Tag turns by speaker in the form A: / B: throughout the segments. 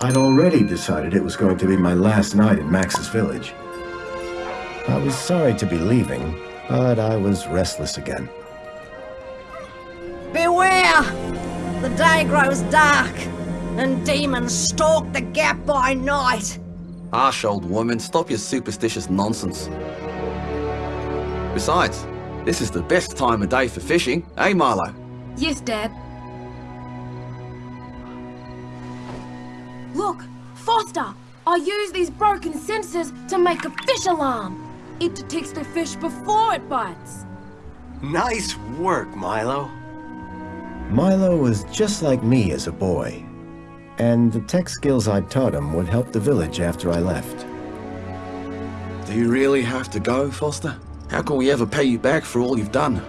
A: I'd already decided it was going to be my last night in Max's village. I was sorry to be leaving, but I was restless again.
B: Beware! The day grows dark, and demons stalk the gap by night.
C: Harsh old woman, stop your superstitious nonsense. Besides, this is the best time of day for fishing, eh Milo?
D: Yes, Dad. Look, Foster! I use these broken sensors to make a fish alarm. It detects the fish before it bites.
E: Nice work, Milo.
A: Milo was just like me as a boy, and the tech skills I taught him would help the village after I left.
C: Do you really have to go, Foster? How can we ever pay you back for all you've done?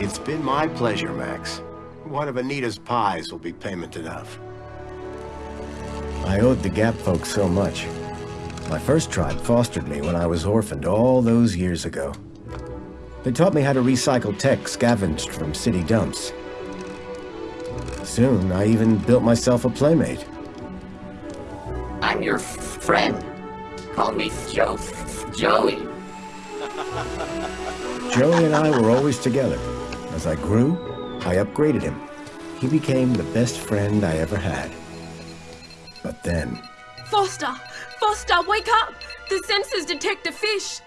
E: It's been my pleasure, Max. One of Anita's pies will be payment enough.
A: I owed the Gap folks so much. My first tribe fostered me when I was orphaned all those years ago. They taught me how to recycle tech scavenged from city dumps. Soon, I even built myself a playmate.
F: I'm your friend. Call me Joe. Joey.
A: Joey and I were always together. As I grew, I upgraded him. He became the best friend I ever had. But then...
D: Foster! Foster, wake up! The sensors detect a fish!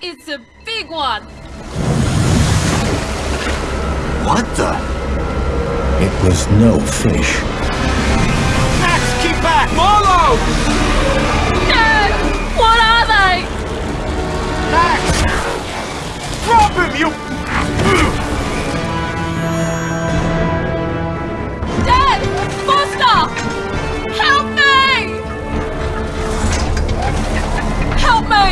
D: It's a big one!
E: What the?
A: It was no fish.
E: Max, keep back! Milo!
D: Dad! What are they?
E: Max! Drop him, you...
D: Dad! Foster! Help me! Help me!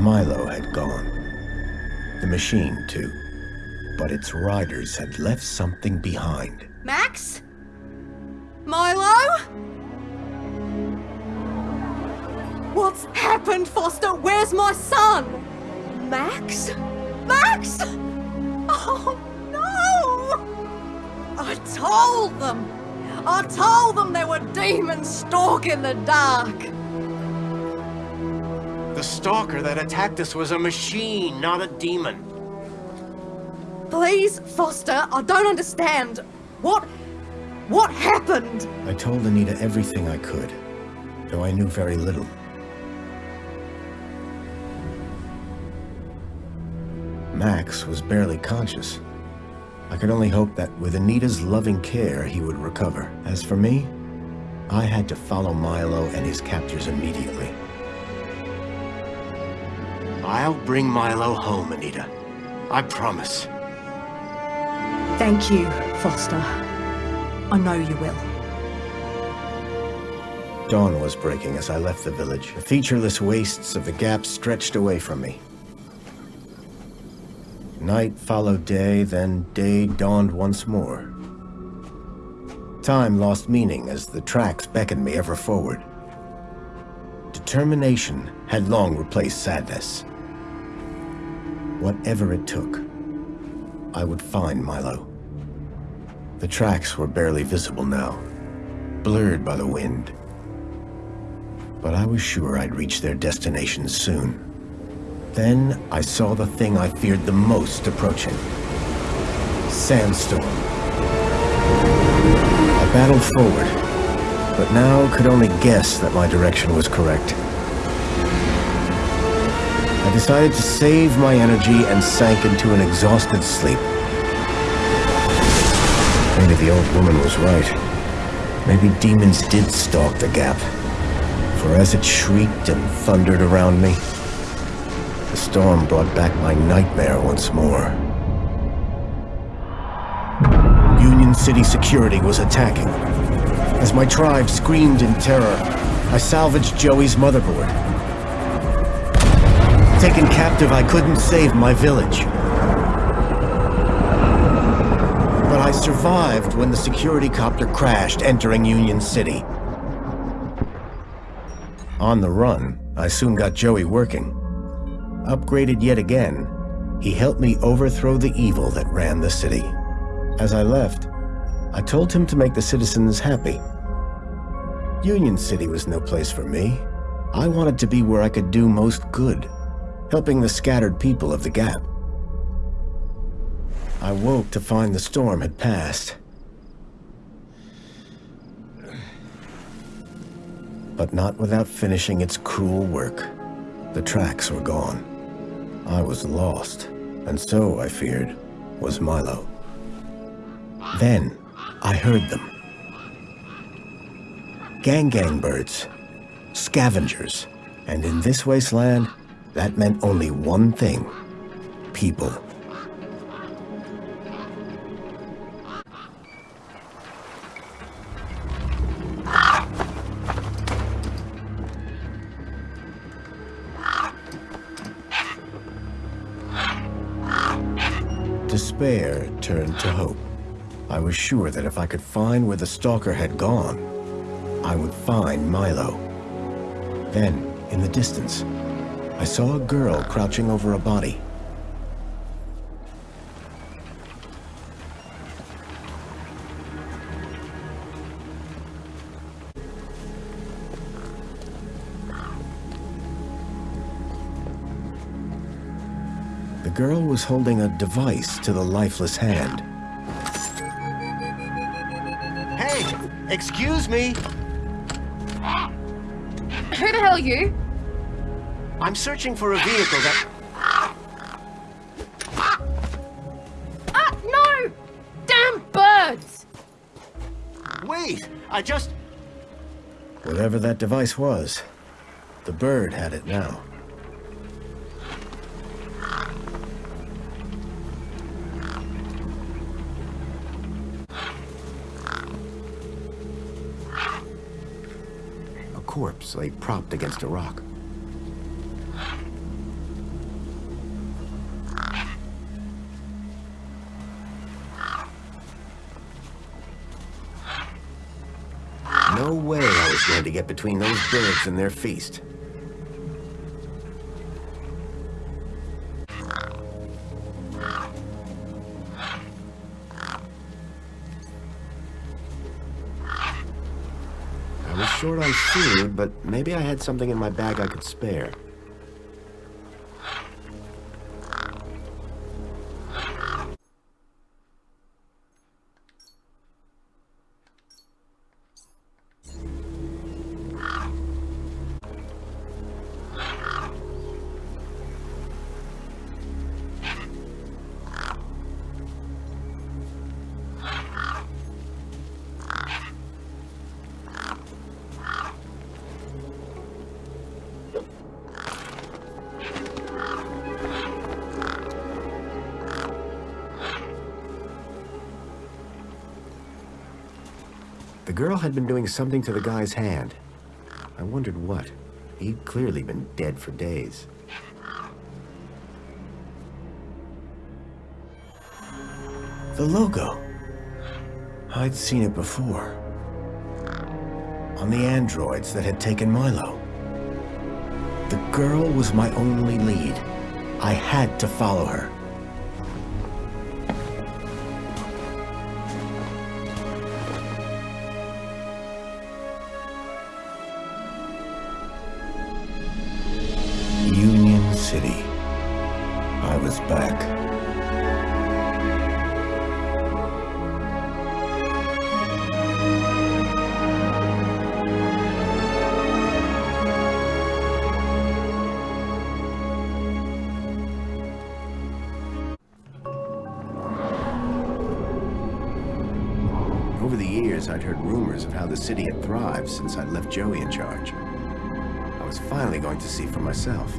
A: Milo had gone. The machine, too. But its riders had left something behind.
B: Max? Milo? What's happened, Foster? Where's my son? Max? Max? Oh, no! I told them! I told them there were demons stalking the dark!
E: The stalker that attacked us was a machine, not a demon.
B: Please, Foster, I don't understand. What... what happened?
A: I told Anita everything I could, though I knew very little. Max was barely conscious. I could only hope that with Anita's loving care, he would recover. As for me, I had to follow Milo and his captors immediately.
E: I'll bring Milo home, Anita. I promise.
B: Thank you, Foster. I know you will.
A: Dawn was breaking as I left the village. The featureless wastes of the gap stretched away from me. Night followed day, then day dawned once more. Time lost meaning as the tracks beckoned me ever forward. Determination had long replaced sadness. Whatever it took, I would find Milo. The tracks were barely visible now, blurred by the wind. But I was sure I'd reach their destination soon. Then I saw the thing I feared the most approaching. Sandstorm. I battled forward, but now could only guess that my direction was correct. I decided to save my energy and sank into an exhausted sleep. Maybe the old woman was right. Maybe demons did stalk the gap. For as it shrieked and thundered around me, storm brought back my nightmare once more. Union City security was attacking. As my tribe screamed in terror, I salvaged Joey's motherboard. Taken captive, I couldn't save my village. But I survived when the security copter crashed, entering Union City. On the run, I soon got Joey working. Upgraded yet again, He helped me overthrow the evil that ran the city. As I left, I told him to make the citizens happy. Union City was no place for me. I wanted to be where I could do most good, helping the scattered people of the Gap. I woke to find the storm had passed. But not without finishing its cruel work. The tracks were gone. I was lost, and so, I feared, was Milo. Then, I heard them. Gang gang birds, scavengers, and in this wasteland, that meant only one thing. People. Despair turned to hope. I was sure that if I could find where the stalker had gone, I would find Milo. Then, in the distance, I saw a girl crouching over a body. Girl was holding a device to the lifeless hand.
E: Hey, excuse me.
D: Who the hell are you?
E: I'm searching for a vehicle that...
D: Ah, no! Damn birds!
E: Wait, I just...
A: Whatever that device was, the bird had it now. Corpse lay propped against a rock. No way I was going to get between those birds and their feast. But maybe I had something in my bag I could spare. Had been doing something to the guy's hand. I wondered what. He'd clearly been dead for days. The logo. I'd seen it before. On the androids that had taken Milo. The girl was my only lead. I had to follow her. Since I'd left Joey in charge. I was finally going to see for myself.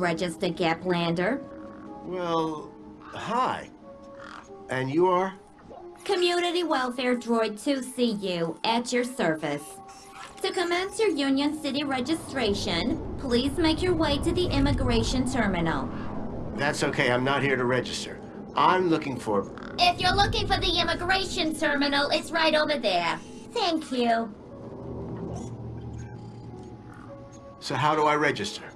G: Unregistered Gaplander.
A: Well, hi. And you are?
G: Community Welfare Droid 2CU at your service. To commence your Union City registration, please make your way to the immigration terminal.
A: That's okay, I'm not here to register. I'm looking for...
G: If you're looking for the immigration terminal, it's right over there. Thank you.
A: So how do I register?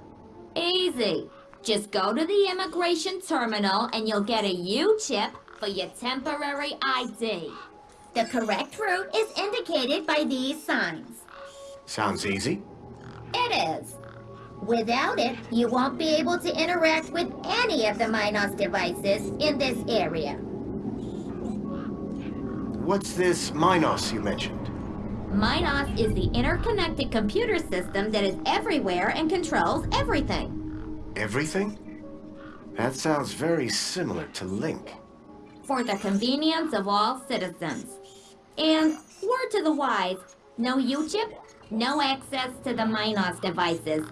G: Easy. Just go to the immigration terminal and you'll get a U-chip for your temporary ID. The correct route is indicated by these signs.
A: Sounds easy.
G: It is. Without it, you won't be able to interact with any of the Minos devices in this area.
A: What's this Minos you mentioned?
G: Minos is the interconnected computer system that is everywhere and controls everything.
A: Everything? That sounds very similar to LINC.
G: For the convenience of all citizens. And, word to the wise, no U-chip, no access to the Minos devices.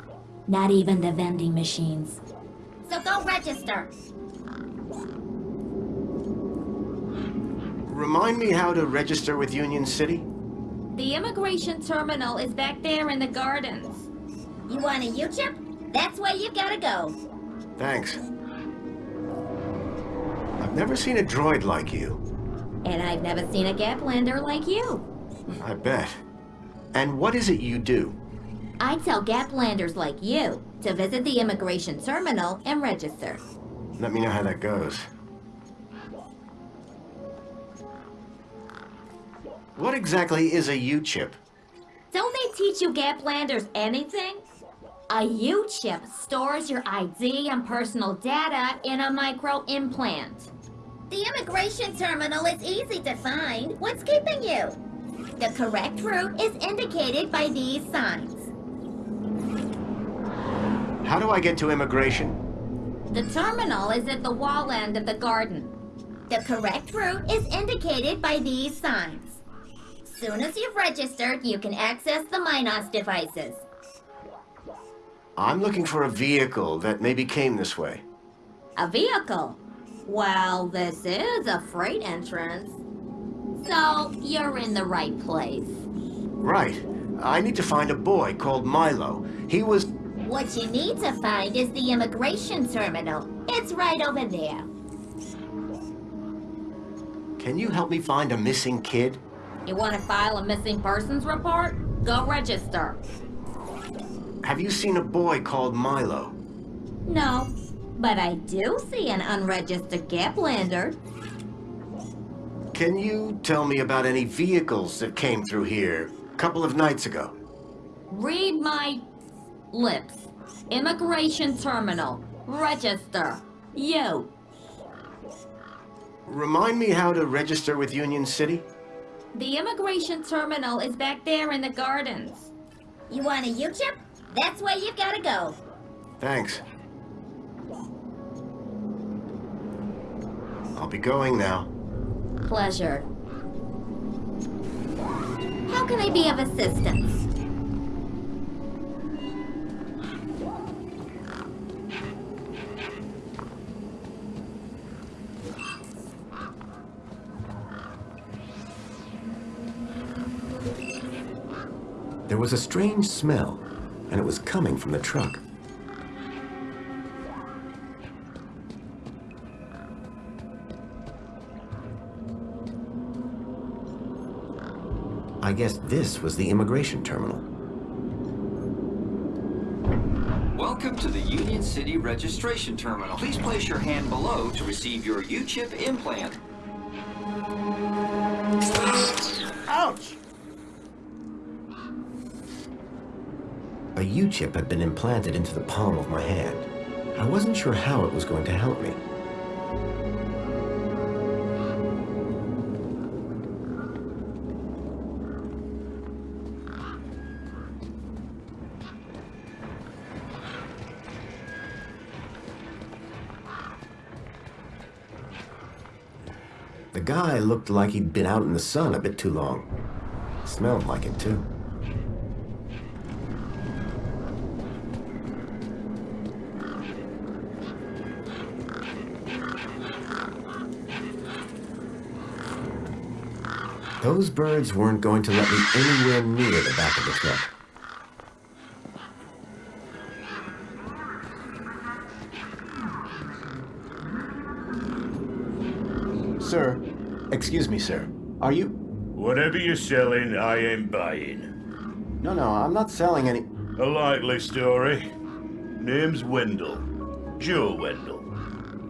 G: Not even the vending machines. So go register.
A: Remind me how to register with Union City?
G: The immigration terminal is back there in the gardens. You want a U-chip? That's where you've gotta go.
A: Thanks. I've never seen a droid like you.
G: And I've never seen a Gaplander like you.
A: I bet. And what is it you do?
G: I tell Gaplanders like you to visit the immigration terminal and register.
A: Let me know how that goes. What exactly is a U-chip?
G: Don't they teach you Gaplanders anything? A U-chip stores your ID and personal data in a micro-implant. The immigration terminal is easy to find. What's keeping you? The correct route is indicated by these signs.
A: How do I get to immigration?
G: The terminal is at the wall end of the garden. The correct route is indicated by these signs. As soon as you've registered, you can access the Minos devices.
A: I'm looking for a vehicle that maybe came this way.
G: A vehicle? Well, this is a freight entrance. So, you're in the right place.
A: Right. I need to find a boy called Milo. He was...
G: What you need to find is the immigration terminal. It's right over there.
A: Can you help me find a missing kid?
G: You want to file a missing persons report? Go register.
A: Have you seen a boy called Milo?
G: No, but I do see an unregistered Gaplander.
A: Can you tell me about any vehicles that came through here a couple of nights ago?
G: Read my lips. Immigration terminal. Register. You.
A: Remind me how to register with Union City?
G: The immigration terminal is back there in the gardens. You want a U-chip? That's where you've gotta go.
A: Thanks. I'll be going now.
G: Pleasure. How can I be of assistance?
H: There was a strange smell, and it was coming from the truck. I guess this was the immigration terminal.
I: Welcome to the Union City Registration Terminal. Please place your hand below to receive your U-chip implant.
H: U-chip had been implanted into the palm of my hand. I wasn't sure how it was going to help me. The guy looked like he'd been out in the sun a bit too long. Smelled like it, too.
A: Those birds weren't going to let me anywhere near the back of the truck. Sir, excuse me, sir. Are you...
J: Whatever you're selling, I ain't buying.
A: No, no, I'm not selling any...
J: A likely story. Name's Wendell. Joe Wendell.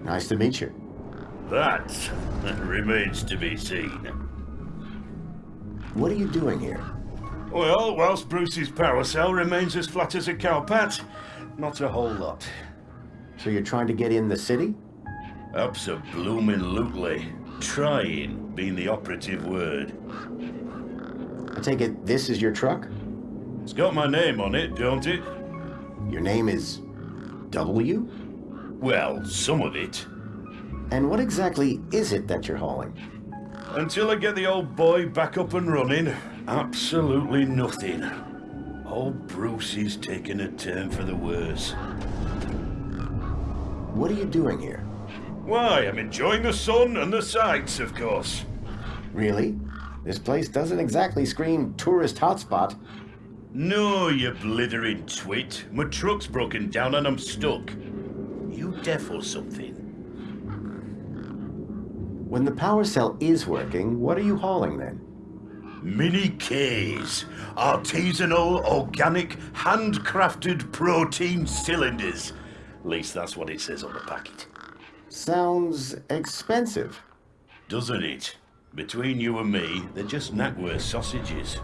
A: Nice to meet you.
J: That remains to be seen.
A: What are you doing here?
J: Well, whilst Bruce's power cell remains as flat as a cowpat, not a whole lot.
A: So you're trying to get in the city?
J: Abso-bloomin' Trying being the operative word.
A: I take it this is your truck?
J: It's got my name on it, don't it?
A: Your name is... W?
J: Well, some of it.
A: And what exactly is it that you're hauling?
J: Until I get the old boy back up and running, absolutely nothing. Old Bruce is taking a turn for the worse.
A: What are you doing here?
J: Why, I'm enjoying the sun and the sights, of course.
A: Really? This place doesn't exactly scream tourist hotspot.
J: No, you blithering twit. My truck's broken down and I'm stuck. You deaf or something?
A: When the power cell is working, what are you hauling then?
J: Mini K's. Artisanal, organic, handcrafted protein cylinders. At least that's what it says on the packet.
A: Sounds expensive.
J: Doesn't it? Between you and me, they're just Knackwurst sausages.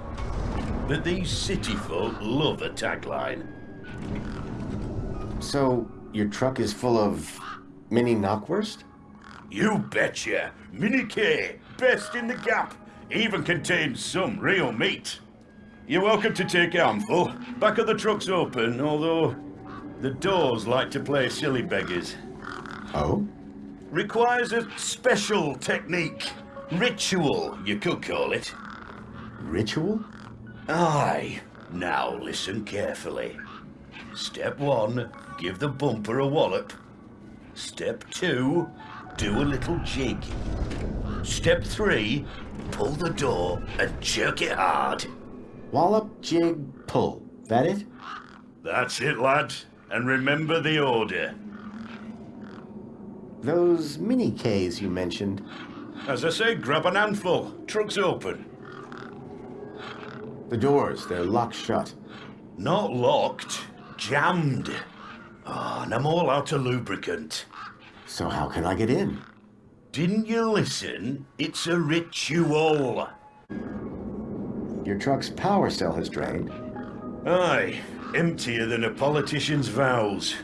J: But these city folk love a tagline.
A: So, your truck is full of mini knockwurst?
J: You betcha! Mini K, best in the gap. Even contains some real meat. You're welcome to take a handful. Back of the truck's open, although the doors like to play silly beggars.
A: Oh?
J: Requires a special technique. Ritual, you could call it.
A: Ritual?
J: Aye. Now listen carefully. Step one, give the bumper a wallop. Step two, do a little jig. Step three, pull the door and jerk it hard.
A: Wallop, jig, pull. That it?
J: That's it, lad. And remember the order.
A: Those mini Ks you mentioned.
J: As I say, grab an handful. Truck's open.
A: The doors, they're locked shut.
J: Not locked, jammed. Oh, and I'm all out of lubricant.
A: So how can I get in?
J: Didn't you listen? It's a ritual.
A: Your truck's power cell has drained.
J: Aye, emptier than a politician's vows.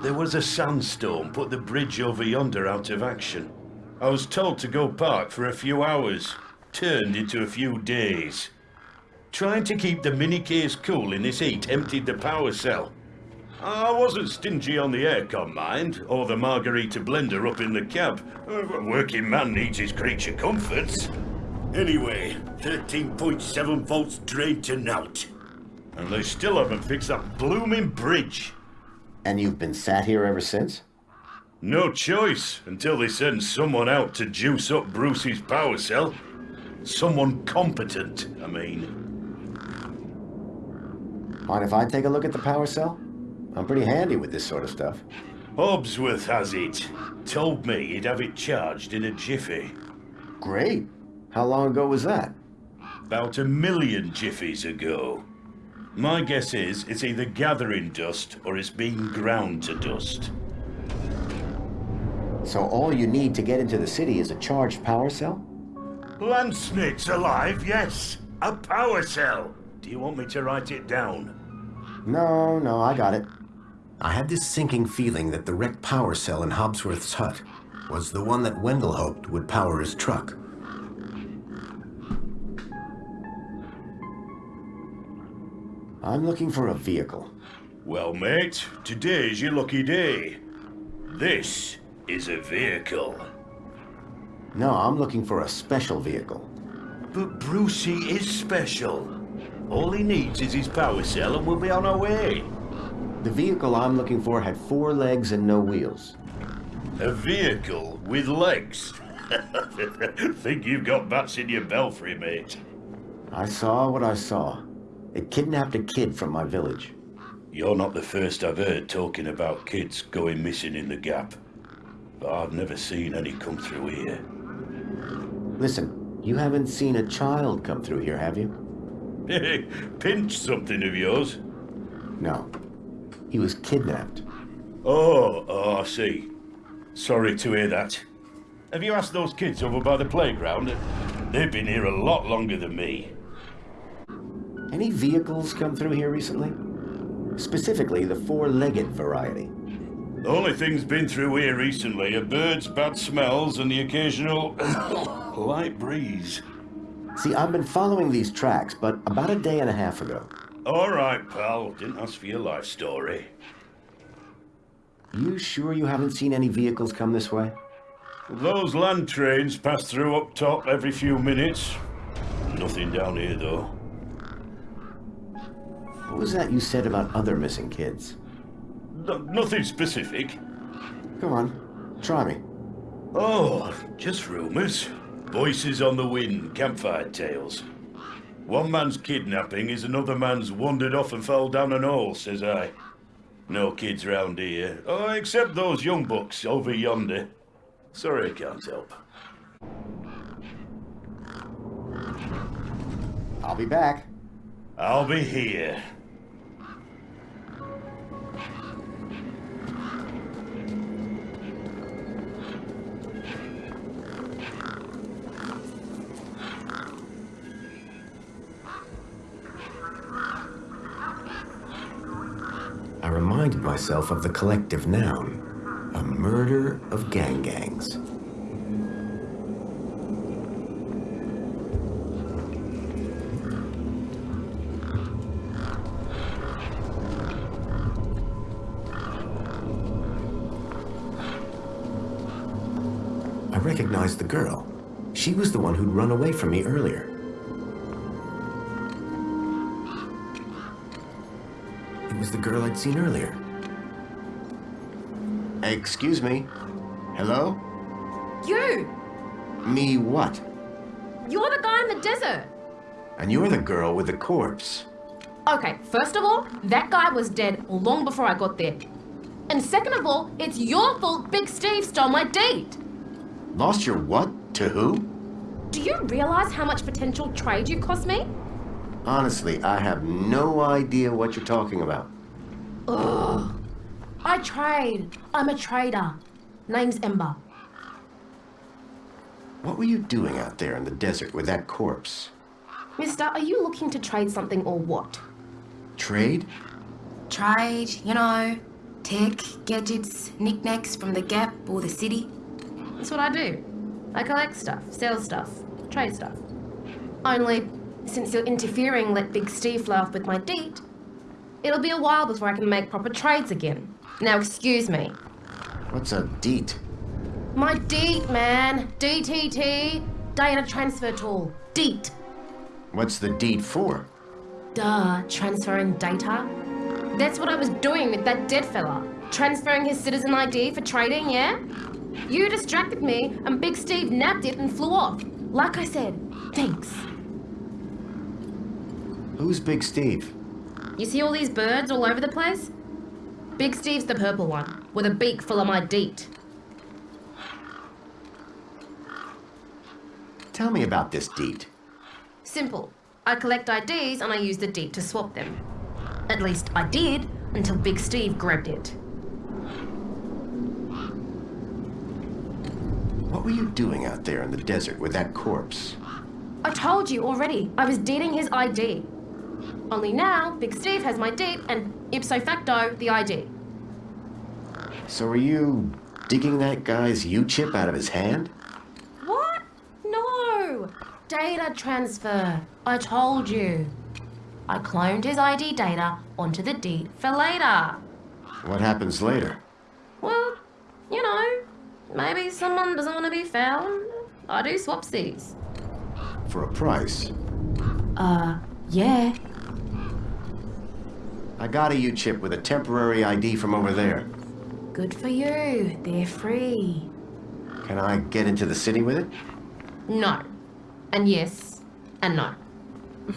J: There was a sandstorm put the bridge over yonder out of action. I was told to go park for a few hours. Turned into a few days. Trying to keep the mini Ks cool in this heat emptied the power cell. I wasn't stingy on the aircon, mind, or the margarita blender up in the cab. A working man needs his creature comforts. Anyway, 13.7 volts drained to naught. And they still haven't fixed that blooming bridge.
A: And you've been sat here ever since?
J: No choice, until they send someone out to juice up Bruce's power cell. Someone competent, I mean.
A: Mind if I take a look at the power cell? I'm pretty handy with this sort of stuff.
J: Hobbsworth has it. Told me he'd have it charged in a jiffy.
A: Great. How long ago was that?
J: About a million jiffies ago. My guess is it's either gathering dust or it's being ground to dust.
A: So all you need to get into the city is a charged power cell?
J: Landsnake's alive, yes. A power cell. Do you want me to write it down?
A: No, no, I got it.
K: I had this sinking feeling that the wrecked power cell in Hobbsworth's hut was the one that Wendell hoped would power his truck.
A: I'm looking for a vehicle.
J: Well, mate, today's your lucky day. This is a vehicle.
A: No, I'm looking for a special vehicle.
J: But Brucey is special. All he needs is his power cell and we'll be on our way.
A: The vehicle I'm looking for had four legs and no wheels.
J: A vehicle with legs. Think you've got bats in your belfry, mate.
A: I saw what I saw. It kidnapped a kid from my village.
J: You're not the first I've heard talking about kids going missing in the Gap. But I've never seen any come through here.
A: Listen, you haven't seen a child come through here, have you?
J: Pinch something of yours?
A: No. He was kidnapped.
J: Oh, oh, I see. Sorry to hear that. Have you asked those kids over by the playground? They've been here a lot longer than me.
A: Any vehicles come through here recently? Specifically, the four-legged variety.
J: The only thing's been through here recently are birds, bad smells, and the occasional light breeze.
A: See, I've been following these tracks, but about a day and a half ago.
J: All right, pal. Didn't ask for your life story.
A: You sure you haven't seen any vehicles come this way?
J: Those land trains pass through up top every few minutes. Nothing down here, though.
A: What was that you said about other missing kids?
J: No, nothing specific.
A: Come on, try me.
J: Oh, just rumors. Voices on the wind, campfire tales. One man's kidnapping is another man's wandered off and fell down an hole, says I. No kids round here. Oh, except those young bucks over yonder. Sorry I can't help.
A: I'll be back.
J: I'll be here.
L: Myself of the collective noun, a murder of gang gangs. I recognized the girl. She was the one who'd run away from me earlier. It was the girl I'd seen earlier.
A: Excuse me. Hello?
D: You!
A: Me what?
D: You're the guy in the desert!
A: And you're the girl with the corpse.
D: Okay, first of all, that guy was dead long before I got there. And second of all, it's your fault Big Steve stole my date!
A: Lost your what? To who?
D: Do you realize how much potential trade you cost me?
A: Honestly, I have no idea what you're talking about.
D: Ugh. I trade. I'm a trader. Name's Ember.
A: What were you doing out there in the desert with that corpse?
D: Mister, are you looking to trade something or what?
A: Trade?
M: Trade, you know, tech, gadgets, knickknacks from the Gap or the city.
D: That's what I do. I collect stuff, sell stuff, trade stuff. Only, since you're interfering, let Big Steve fly off with my deet, it'll be a while before I can make proper trades again. Now, excuse me.
A: What's a deet?
D: My DEET, man. DTT. Data transfer tool. DEET.
A: What's the deet for?
D: Duh, transferring data. That's what I was doing with that dead fella. Transferring his citizen ID for trading, yeah? You distracted me, and Big Steve nabbed it and flew off. Like I said, thanks.
A: Who's Big Steve?
D: You see all these birds all over the place? Big Steve's the purple one, with a beak full of my deet.
A: Tell me about this deet.
D: Simple. I collect IDs and I use the deet to swap them. At least I did until Big Steve grabbed it.
A: What were you doing out there in the desert with that corpse?
D: I told you already, I was dating his ID. Only now, Big Steve has my deet and ipso facto, the ID.
A: So are you digging that guy's U-chip out of his hand?
D: What? No! Data transfer. I told you. I cloned his ID data onto the deet for later.
A: What happens later?
D: Well, you know, maybe someone doesn't want to be found. I do swapsies.
A: For a price.
D: Uh, yeah.
A: I got a U-chip with a temporary ID from over there.
M: Good for you. They're free.
A: Can I get into the city with it?
D: No. And yes. And no.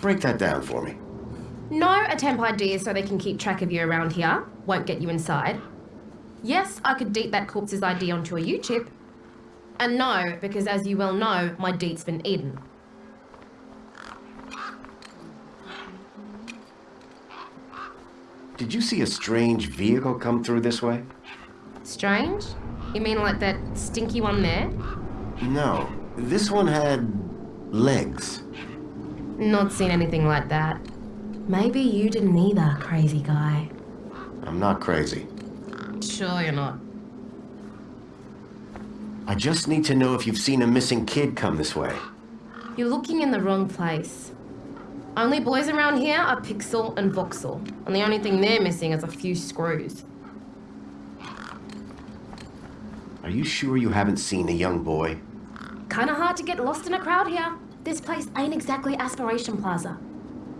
A: Break that down for me.
D: No, a temp ID is so they can keep track of you around here. Won't get you inside. Yes, I could deet that corpse's ID onto a U-chip. And no, because as you well know, my deet's been eaten.
A: Did you see a strange vehicle come through this way?
D: Strange? You mean like that stinky one there?
A: No. This one had legs.
D: Not seen anything like that. Maybe you didn't either, crazy guy.
A: I'm not crazy.
D: Sure you're not.
A: I just need to know if you've seen a missing kid come this way.
D: You're looking in the wrong place. Only boys around here are Pixel and Voxel, and the only thing they're missing is a few screws.
A: Are you sure you haven't seen a young boy?
D: Kinda hard to get lost in a crowd here. This place ain't exactly Aspiration Plaza.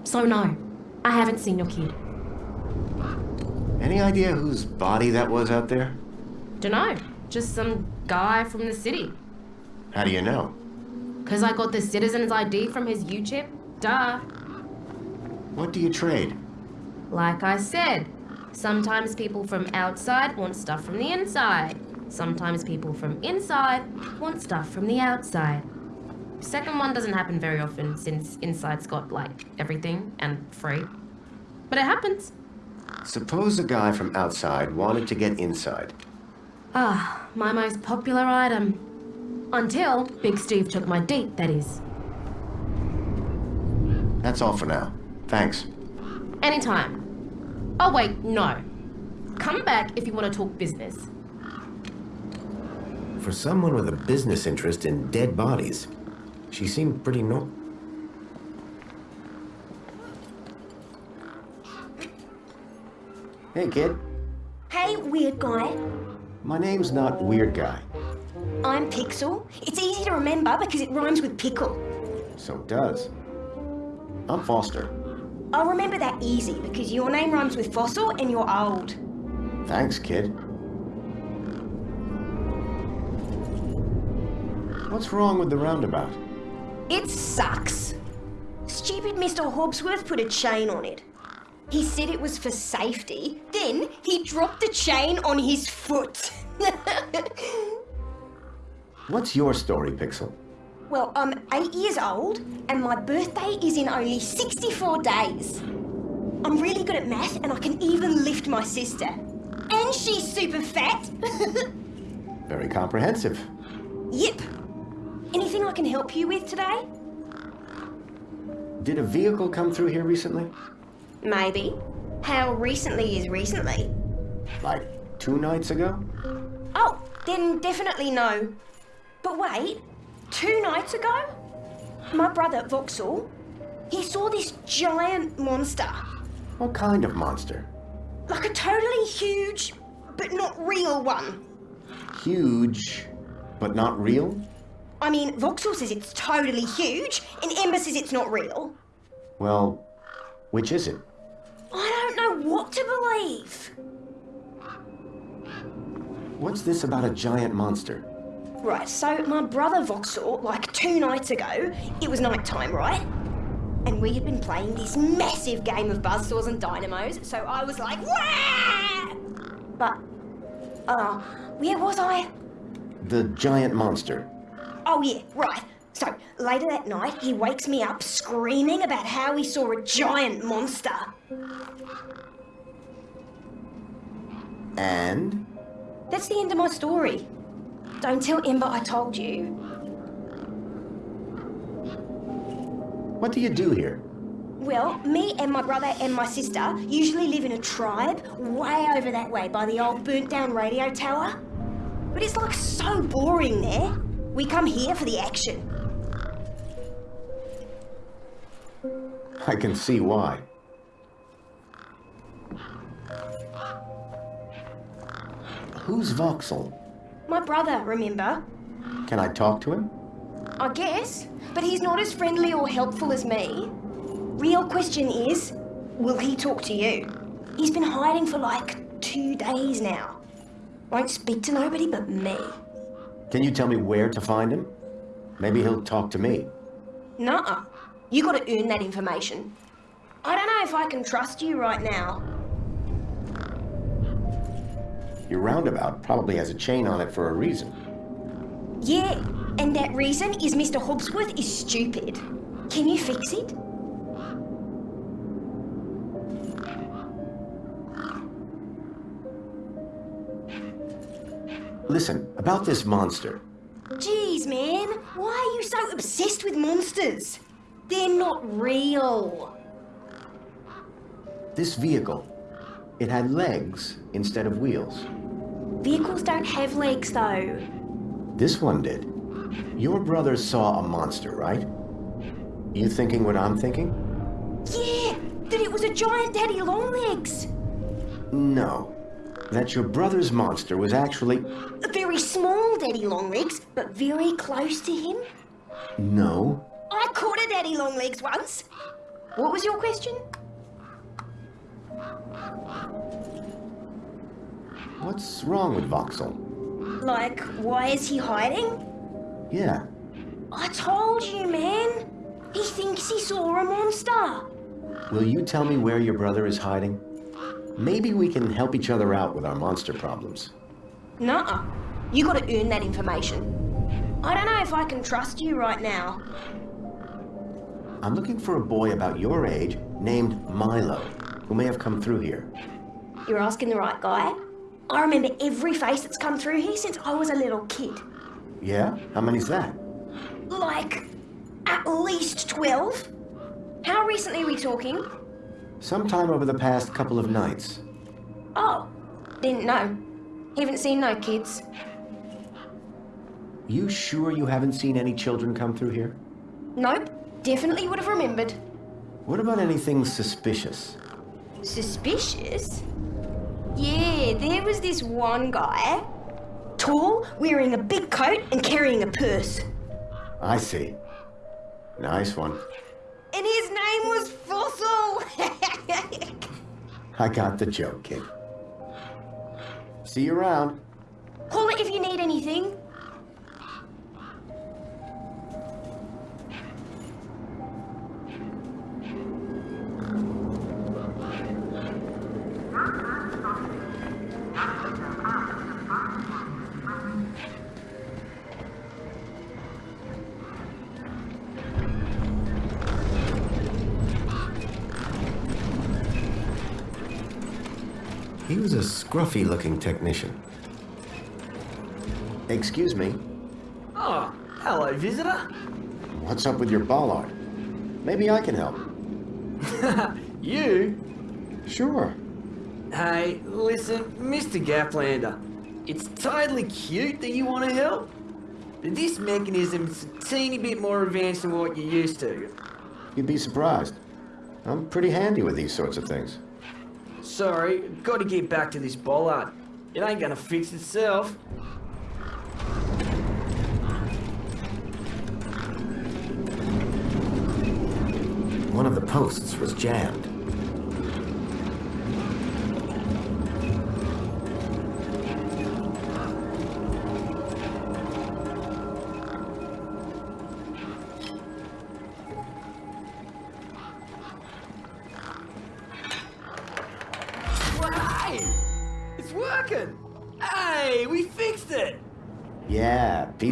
D: So no, I haven't seen your kid.
A: Any idea whose body that was out there?
D: Dunno, just some guy from the city.
A: How do you know?
D: Cause I got the citizen's ID from his U-chip, duh.
A: What do you trade?
D: Like I said, sometimes people from outside want stuff from the inside. Sometimes people from inside want stuff from the outside. Second one doesn't happen very often since inside's got, like, everything and free. But it happens.
A: Suppose a guy from outside wanted to get inside.
D: Ah, my most popular item. Until Big Steve took my deet, that is.
A: That's all for now. Thanks.
D: Anytime. Oh wait, no. Come back if you want to talk business.
N: For someone with a business interest in dead bodies, she seemed pretty no...
A: Hey, kid.
O: Hey, weird guy.
A: My name's not Weird Guy.
O: I'm Pixel. It's easy to remember because it rhymes with pickle.
A: So it does. I'm Foster.
O: I'll remember that easy because your name rhymes with fossil and you're old.
A: Thanks, kid. What's wrong with the roundabout?
O: It sucks. Stupid Mr. Hobbsworth put a chain on it. He said it was for safety. Then he dropped the chain on his foot.
A: What's your story, Pixel?
O: Well, I'm eight years old and my birthday is in only 64 days. I'm really good at math and I can even lift my sister. And she's super fat.
A: Very comprehensive.
O: yep. Anything I can help you with today?
A: Did a vehicle come through here recently?
O: Maybe. How recently is recently?
A: Like two nights ago?
O: Oh, then definitely no. But wait, two nights ago, my brother Voxel, he saw this giant monster.
A: What kind of monster?
O: Like a totally huge, but not real one.
A: Huge, but not real?
O: I mean, Voxel says it's totally huge, and Ember says it's not real.
A: Well, which is it?
O: I don't know what to believe.
A: What's this about a giant monster?
O: Right, so my brother Voxel, like two nights ago, it was night time, right? And we had been playing this massive game of buzzsaws and dynamos, so I was like, Wah! But, uh, where was I?
A: The giant monster.
O: Oh yeah, right. So, later that night, he wakes me up screaming about how he saw a giant monster.
A: And?
O: That's the end of my story. Don't tell Ember I told you.
A: What do you do here?
O: Well, me and my brother and my sister usually live in a tribe way over that way by the old burnt down radio tower. But it's like so boring there. We come here for the action.
A: I can see why. Who's Voxel?
O: My brother, remember?
A: Can I talk to him?
O: I guess. But he's not as friendly or helpful as me. Real question is, will he talk to you? He's been hiding for like two days now. Won't speak to nobody but me.
A: Can you tell me where to find him? Maybe he'll talk to me.
O: Nuh-uh. You gotta earn that information. I don't know if I can trust you right now.
A: Your roundabout probably has a chain on it for a reason.
O: Yeah, and that reason is Mr. Hobbsworth is stupid. Can you fix it?
A: Listen, about this monster.
O: Jeez, man, why are you so obsessed with monsters? They're not real.
A: This vehicle, it had legs instead of wheels.
O: Vehicles don't have legs, though.
A: This one did. Your brother saw a monster, right? You thinking what I'm thinking?
O: Yeah, that it was a giant daddy longlegs.
A: No. That your brother's monster was actually...
O: A very small daddy longlegs, but very close to him.
A: No.
O: I caught a daddy longlegs once. What was your question?
A: What's wrong with Voxel?
O: Like, why is he hiding?
A: Yeah.
O: I told you, man. He thinks he saw a monster.
A: Will you tell me where your brother is hiding? Maybe we can help each other out with our monster problems.
O: Nuh-uh. You gotta earn that information. I don't know if I can trust you right now.
A: I'm looking for a boy about your age named Milo, who may have come through here.
O: You're asking the right guy. I remember every face that's come through here since I was a little kid.
A: Yeah? How many's that?
O: Like, at least 12? How recently are we talking?
A: Sometime over the past couple of nights.
O: Oh, didn't know. Haven't seen no kids.
A: You sure you haven't seen any children come through here?
O: Nope, definitely would have remembered.
A: What about anything suspicious?
O: Suspicious? Yeah, there was this one guy. Tall, wearing a big coat and carrying a purse.
A: I see. Nice one.
O: And his name was Fossil!
A: I got the joke, kid. See you around.
O: Call it if you need anything.
A: He was a scruffy-looking technician. Excuse me.
P: Oh, hello, visitor.
A: What's up with your bollard? Maybe I can help.
P: you?
A: Sure.
P: Hey, listen, Mr. Gaplander. It's totally cute that you want to help. But this mechanism's a teeny bit more advanced than what you're used to.
A: You'd be surprised. I'm pretty handy with these sorts of things.
P: Sorry, gotta get back to this bollard. It ain't gonna fix itself.
A: One of the posts was jammed.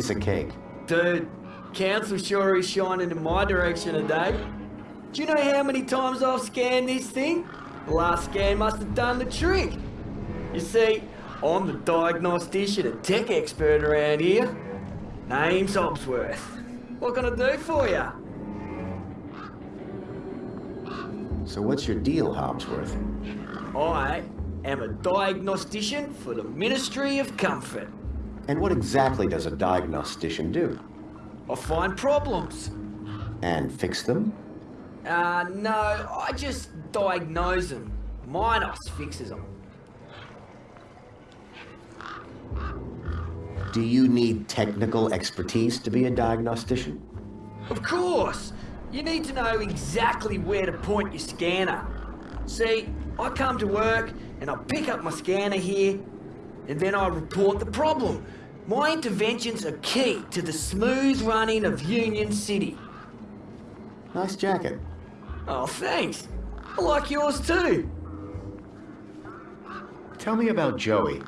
A: Piece of cake.
P: Dude, council sure is shining in my direction today. Do you know how many times I've scanned this thing? The last scan must have done the trick. You see, I'm the diagnostician and tech expert around here. Name's Hobbsworth. What can I do for you?
A: So what's your deal, Hobbsworth?
P: I am a diagnostician for the Ministry of Comfort.
A: And what exactly does a diagnostician do?
P: I find problems.
A: And fix them?
P: Uh, no, I just diagnose them. Minos fixes them.
A: Do you need technical expertise to be a diagnostician?
P: Of course! You need to know exactly where to point your scanner. See, I come to work and I pick up my scanner here and then I report the problem. My interventions are key to the smooth running of Union City.
A: Nice jacket.
P: Oh, thanks. I like yours too.
E: Tell me about Joey.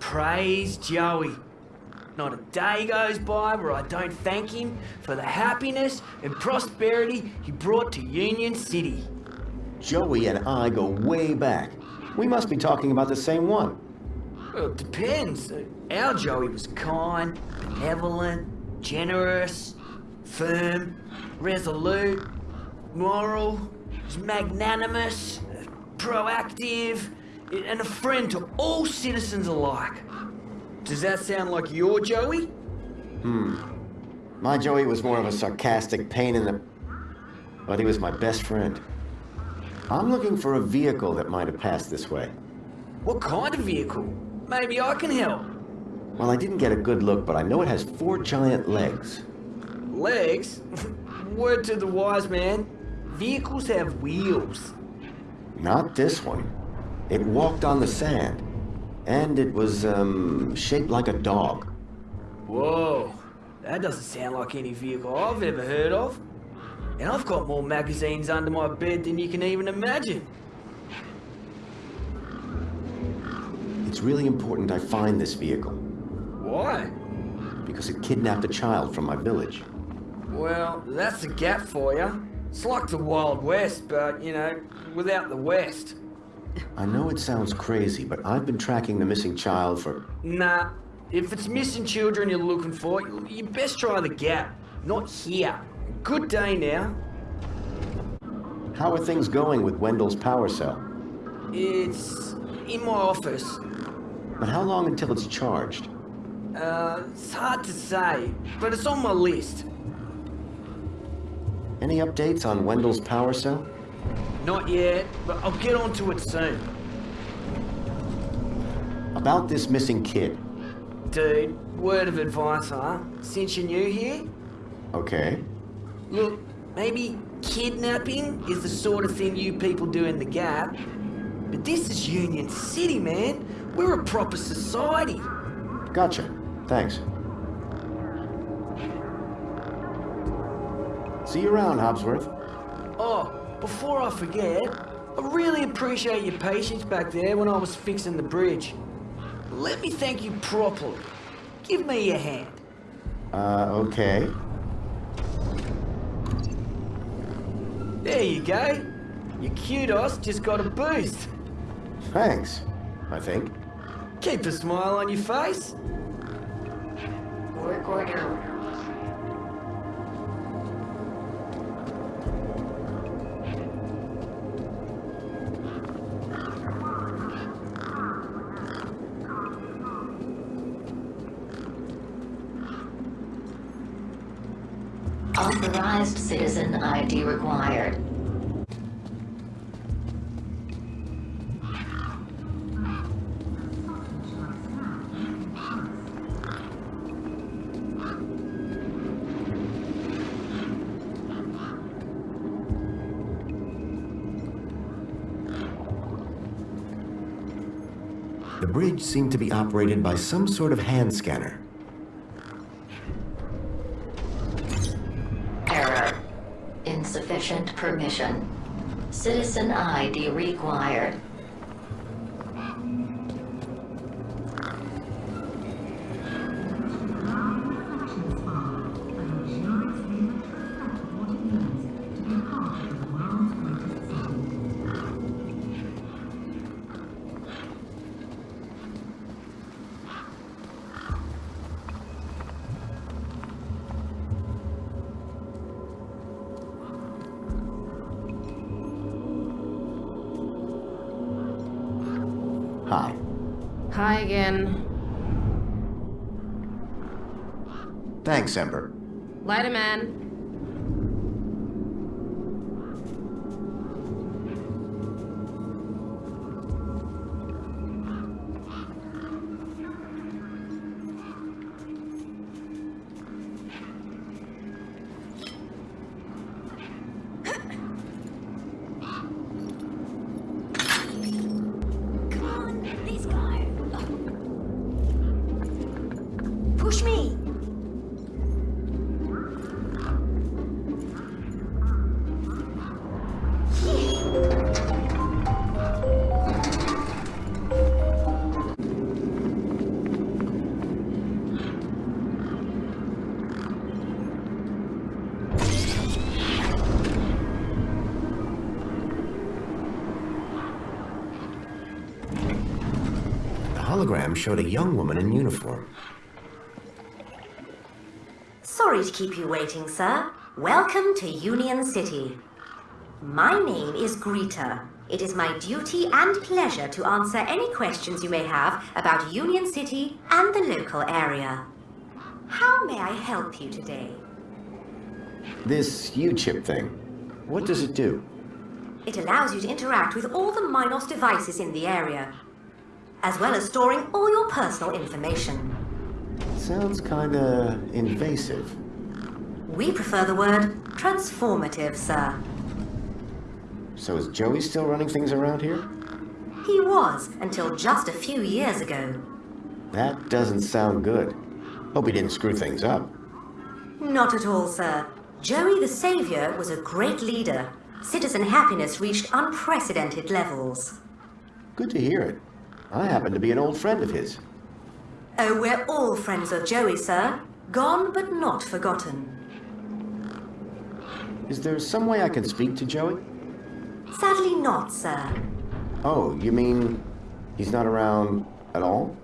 P: Praise Joey. Not a day goes by where I don't thank him for the happiness and prosperity he brought to Union City.
A: Joey and I go way back. We must be talking about the same one.
P: Well, it depends. Our Joey was kind, benevolent, generous, firm, resolute, moral, magnanimous, proactive, and a friend to all citizens alike. Does that sound like your Joey?
A: Hmm. My Joey was more of a sarcastic pain in the... But he was my best friend. I'm looking for a vehicle that might have passed this way.
P: What kind of vehicle? Maybe I can help.
A: Well, I didn't get a good look, but I know it has four giant legs.
P: Legs? Word to the wise man. Vehicles have wheels.
A: Not this one. It walked on the sand. And it was, um, shaped like a dog.
P: Whoa. That doesn't sound like any vehicle I've ever heard of. And I've got more magazines under my bed than you can even imagine.
A: It's really important I find this vehicle.
P: Why?
A: Because it kidnapped a child from my village.
P: Well, that's a gap for you. It's like the Wild West, but, you know, without the West.
A: I know it sounds crazy, but I've been tracking the missing child for...
P: Nah. If it's missing children you're looking for, you best try the Gap. Not here. Good day now.
A: How are things going with Wendell's power cell?
P: It's in my office.
A: But how long until it's charged?
P: Uh, it's hard to say, but it's on my list.
A: Any updates on Wendell's power cell?
P: Not yet, but I'll get onto it soon.
A: About this missing kid.
P: Dude, word of advice, huh? Since you're new here?
A: Okay.
P: Look, maybe kidnapping is the sort of thing you people do in the Gap. But this is Union City, man. We're a proper society.
A: Gotcha. Thanks. See you around, Hobbsworth.
P: Oh, before I forget, I really appreciate your patience back there when I was fixing the bridge. Let me thank you properly. Give me your hand.
A: Uh, okay.
P: There you go. Your kudos just got a boost.
A: Thanks, I think.
P: Keep a smile on your face.
F: Work order. Authorized citizen ID required.
A: Bridge seemed to be operated by some sort of hand scanner.
F: Error. Insufficient permission. Citizen ID required.
A: Hologram showed a young woman in uniform.
Q: Sorry to keep you waiting, sir. Welcome to Union City. My name is Greta. It is my duty and pleasure to answer any questions you may have about Union City and the local area. How may I help you today?
A: This U-chip thing, what does it do?
Q: It allows you to interact with all the Minos devices in the area, as well as storing all your personal information.
A: Sounds kinda invasive.
Q: We prefer the word transformative, sir.
A: So is Joey still running things around here?
Q: He was, until just a few years ago.
A: That doesn't sound good. Hope he didn't screw things up.
Q: Not at all, sir. Joey the Savior was a great leader. Citizen happiness reached unprecedented levels.
A: Good to hear it. I happen to be an old friend of his.
Q: Oh, we're all friends of Joey, sir. Gone but not forgotten.
A: Is there some way I can speak to Joey?
Q: Sadly not, sir.
A: Oh, you mean he's not around at all?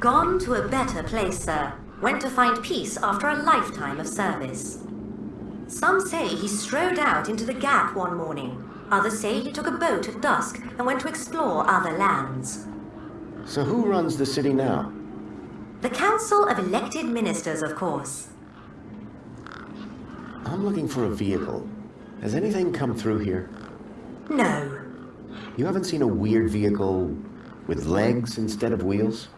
Q: Gone to a better place, sir. Went to find peace after a lifetime of service. Some say he strode out into the Gap one morning. Others say he took a boat at dusk and went to explore other lands.
A: So who runs the city now?
Q: The Council of Elected Ministers, of course.
A: I'm looking for a vehicle. Has anything come through here?
Q: No.
A: You haven't seen a weird vehicle with legs instead of wheels?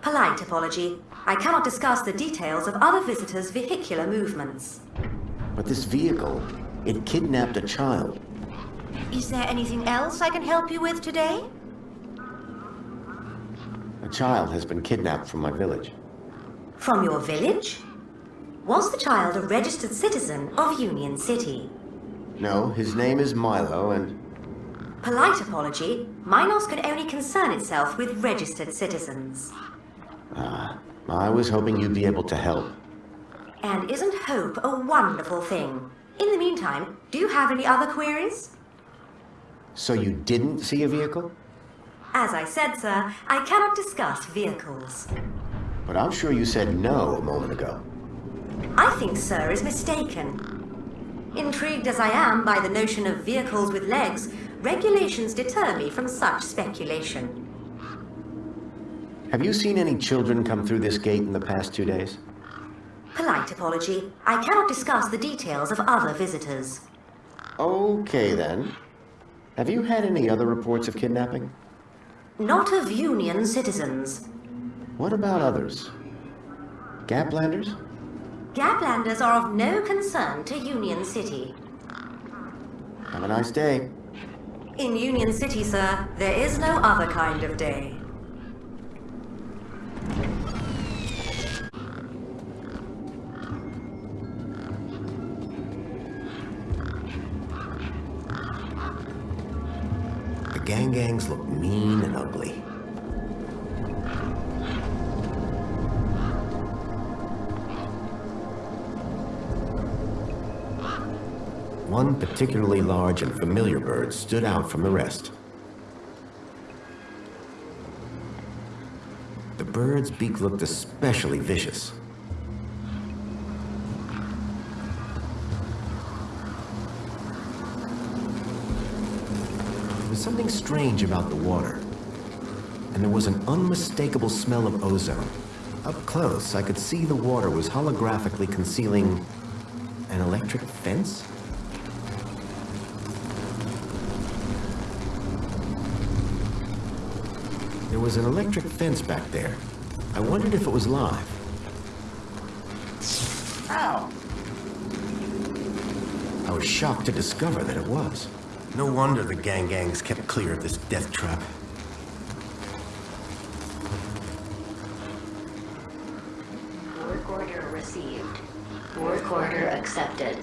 Q: Polite apology. I cannot discuss the details of other visitors' vehicular movements.
A: But this vehicle, it kidnapped a child.
Q: Is there anything else I can help you with today?
A: Child has been kidnapped from my village.
Q: From your village? Was the child a registered citizen of Union City?
A: No, his name is Milo and...
Q: Polite apology. Minos can only concern itself with registered citizens.
A: Ah, I was hoping you'd be able to help.
Q: And isn't hope a wonderful thing? In the meantime, do you have any other queries?
A: So you didn't see a vehicle?
Q: As I said, sir, I cannot discuss vehicles.
A: But I'm sure you said no a moment ago.
Q: I think sir is mistaken. Intrigued as I am by the notion of vehicles with legs, regulations deter me from such speculation.
A: Have you seen any children come through this gate in the past two days?
Q: Polite apology. I cannot discuss the details of other visitors.
A: Okay, then. Have you had any other reports of kidnapping?
Q: Not of Union citizens.
A: What about others? Gaplanders?
Q: Gaplanders are of no concern to Union City.
A: Have a nice day.
Q: In Union City, sir, there is no other kind of day.
A: Gang gangs look mean and ugly. One particularly large and familiar bird stood out from the rest. The bird's beak looked especially vicious. Something strange about the water, and there was an unmistakable smell of ozone. Up close, I could see the water was holographically concealing an electric fence? There was an electric fence back there. I wondered if it was live.
E: Ow!
A: I was shocked to discover that it was. No wonder the gang gangs kept clear of this death trap.
F: Work order received. Work order accepted.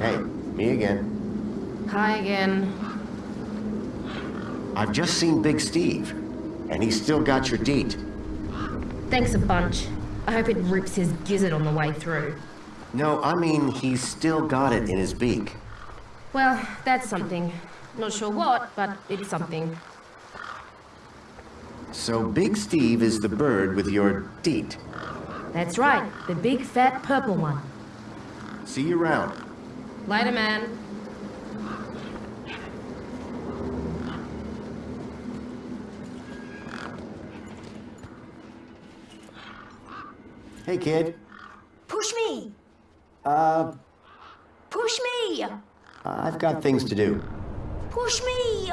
A: Hey, me again.
D: Hi again.
A: I've just seen Big Steve, and he's still got your deet.
D: Thanks a bunch. I hope it rips his gizzard on the way through.
A: No, I mean, he's still got it in his beak.
D: Well, that's something. Not sure what, but it's something.
E: So Big Steve is the bird with your deet.
D: That's right, the big fat purple one.
E: See you around.
D: Later, man.
E: Hey, kid.
O: Push me!
E: Uh,
O: Push me!
E: I've got things to do.
O: Push me!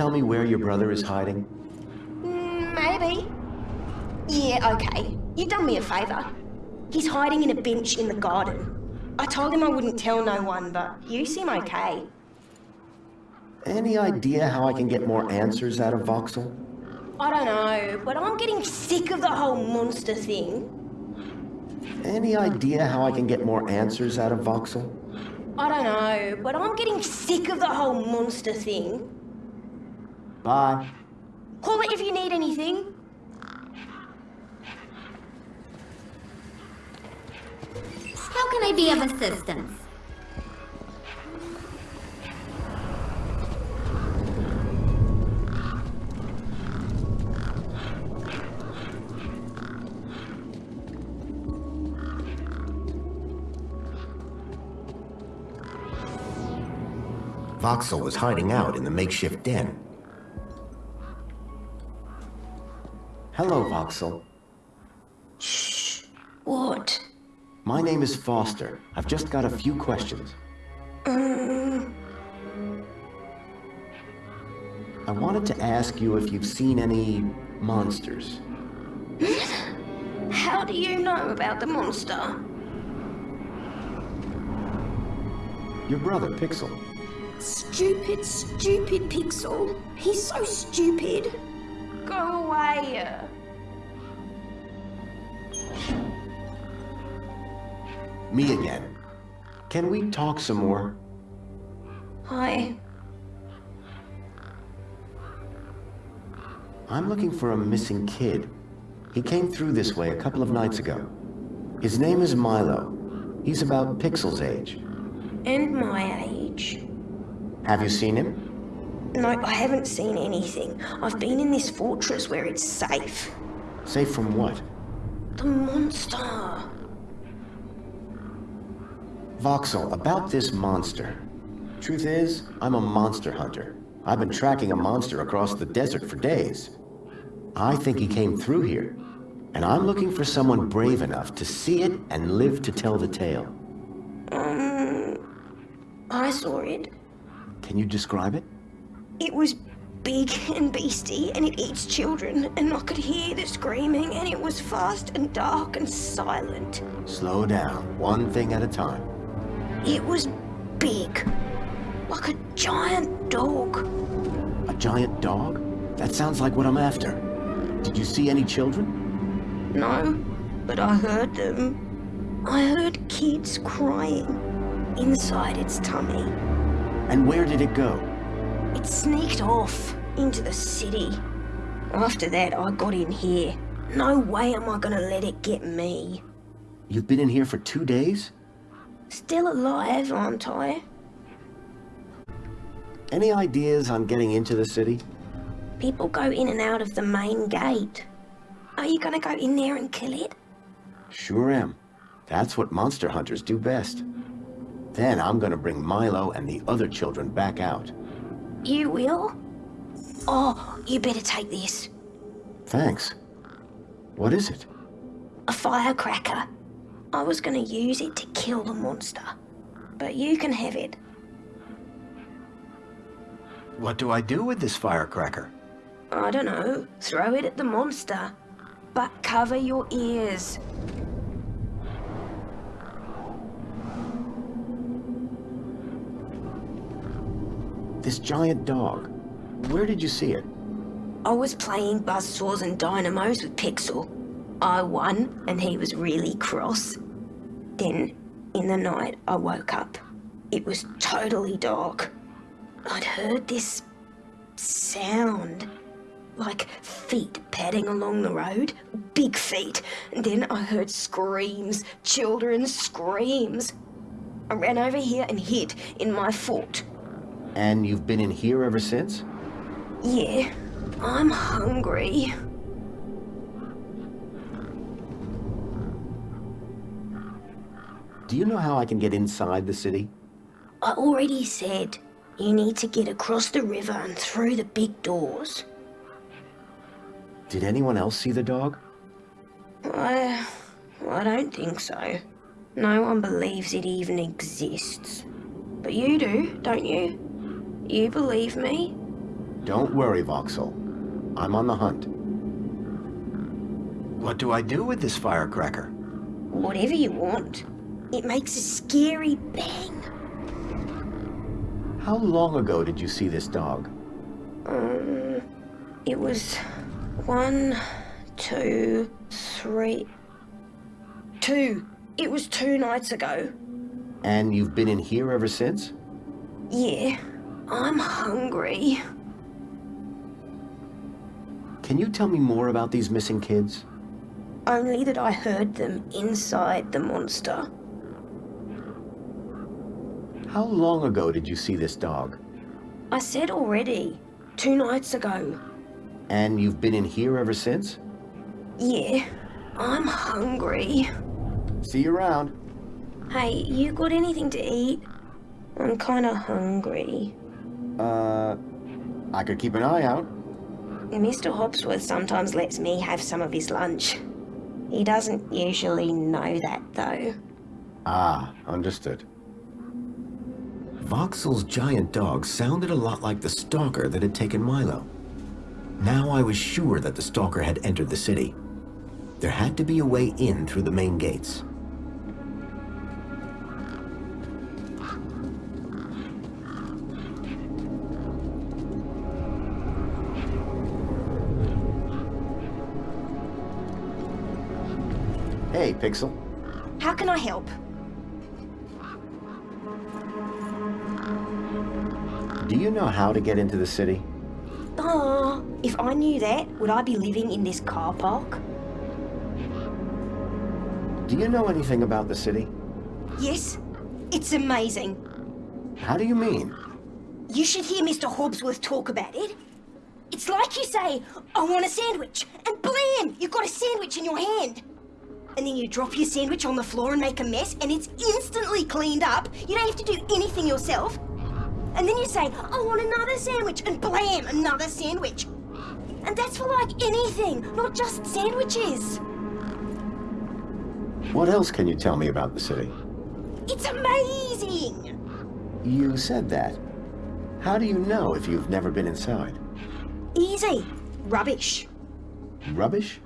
E: Tell me where your brother is hiding?
O: Mm, maybe. Yeah, okay. You've done me a favour. He's hiding in a bench in the garden. I told him I wouldn't tell no one, but you seem okay.
A: Any idea how I can get more answers out of Voxel?
O: I don't know, but I'm getting sick of the whole monster thing.
A: Any idea how I can get more answers out of Voxel?
O: I don't know, but I'm getting sick of the whole monster thing.
A: Bye.
O: Call it if you need anything.
G: How can I be of assistance?
A: Voxel was hiding out in the makeshift den. Hello, Voxel. Shh.
O: What?
A: My name is Foster. I've just got a few questions.
O: Um,
A: I wanted to ask you if you've seen any monsters.
O: how do you know about the monster?
A: Your brother, Pixel.
O: Stupid, stupid Pixel. He's so stupid. Go away.
A: Me again. Can we talk some more?
O: Hi.
A: I'm looking for a missing kid. He came through this way a couple of nights ago. His name is Milo. He's about Pixel's age.
O: And my age.
A: Have you seen him?
O: No, I haven't seen anything. I've been in this fortress where it's safe.
A: Safe from what?
O: The monster.
A: Voxel, about this monster. Truth is, I'm a monster hunter. I've been tracking a monster across the desert for days. I think he came through here, and I'm looking for someone brave enough to see it and live to tell the tale.
O: Um, I saw it.
A: Can you describe it?
O: It was big and beasty, and it eats children, and I could hear the screaming, and it was fast and dark and silent.
A: Slow down, one thing at a time.
O: It was big, like a giant dog.
A: A giant dog? That sounds like what I'm after. Did you see any children?
O: No, but I heard them. I heard kids crying inside its tummy.
A: And where did it go?
O: It sneaked off into the city. After that, I got in here. No way am I gonna let it get me.
A: You've been in here for two days?
O: Still alive, aren't I?
A: Any ideas on getting into the city?
O: People go in and out of the main gate. Are you gonna go in there and kill it?
A: Sure am. That's what monster hunters do best. Then I'm gonna bring Milo and the other children back out.
O: You will? Oh, you better take this.
A: Thanks. What is it?
O: A firecracker. I was gonna use it to kill the monster. But you can have it.
A: What do I do with this firecracker?
O: I don't know. Throw it at the monster. But cover your ears.
A: This giant dog. Where did you see it?
O: I was playing buzzsaws and dynamos with Pixel. I won, and he was really cross. Then, in the night, I woke up. It was totally dark. I'd heard this sound. Like feet padding along the road. Big feet. And then I heard screams. Children's screams. I ran over here and hid in my fort.
A: And you've been in here ever since?
O: Yeah, I'm hungry.
A: Do you know how I can get inside the city?
O: I already said you need to get across the river and through the big doors.
A: Did anyone else see the dog?
O: I... I don't think so. No one believes it even exists. But you do, don't you? You believe me?
A: Don't worry, Voxel. I'm on the hunt.
E: What do I do with this firecracker?
O: Whatever you want. It makes a scary bang.
A: How long ago did you see this dog?
O: Um, it was one, two, three, two. It was two nights ago.
A: And you've been in here ever since?
O: Yeah, I'm hungry.
A: Can you tell me more about these missing kids?
O: Only that I heard them inside the monster.
A: How long ago did you see this dog?
O: I said already. Two nights ago.
A: And you've been in here ever since?
O: Yeah, I'm hungry.
A: See you around.
O: Hey, you got anything to eat? I'm kinda hungry.
A: Uh, I could keep an eye out.
O: Mr. Hobbsworth sometimes lets me have some of his lunch. He doesn't usually know that, though.
A: Ah, understood. Voxel's giant dog sounded a lot like the stalker that had taken Milo. Now I was sure that the stalker had entered the city. There had to be a way in through the main gates. Pixel.
O: How can I help?
A: Do you know how to get into the city?
O: Oh, if I knew that, would I be living in this car park?
A: Do you know anything about the city?
O: Yes, it's amazing.
A: How do you mean?
O: You should hear Mr. Hobbsworth talk about it. It's like you say, I want a sandwich, and blam, you've got a sandwich in your hand. And then you drop your sandwich on the floor and make a mess, and it's instantly cleaned up. You don't have to do anything yourself. And then you say, I want another sandwich, and blam, another sandwich. And that's for like anything, not just sandwiches.
A: What else can you tell me about the city?
O: It's amazing!
A: You said that. How do you know if you've never been inside?
O: Easy. Rubbish.
A: Rubbish?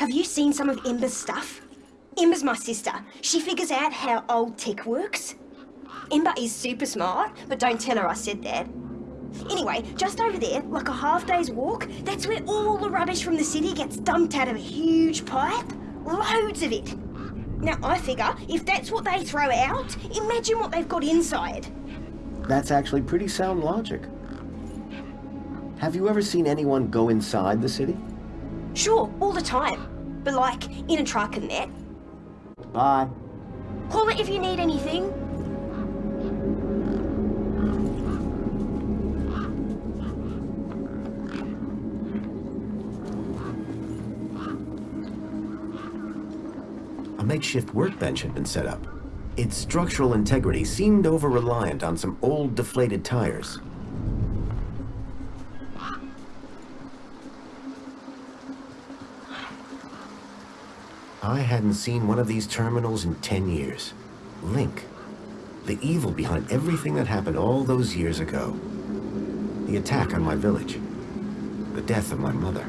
O: Have you seen some of Ember's stuff? Ember's my sister. She figures out how old tech works. Ember is super smart, but don't tell her I said that. Anyway, just over there, like a half day's walk, that's where all the rubbish from the city gets dumped out of a huge pipe. Loads of it. Now, I figure if that's what they throw out, imagine what they've got inside.
A: That's actually pretty sound logic. Have you ever seen anyone go inside the city?
O: Sure, all the time. But like, in a truck and that.
A: Bye.
O: Call it if you need anything.
A: A makeshift workbench had been set up. Its structural integrity seemed over-reliant on some old deflated tires. I hadn't seen one of these terminals in 10 years. LINC. The evil behind everything that happened all those years ago. The attack on my village. The death of my mother.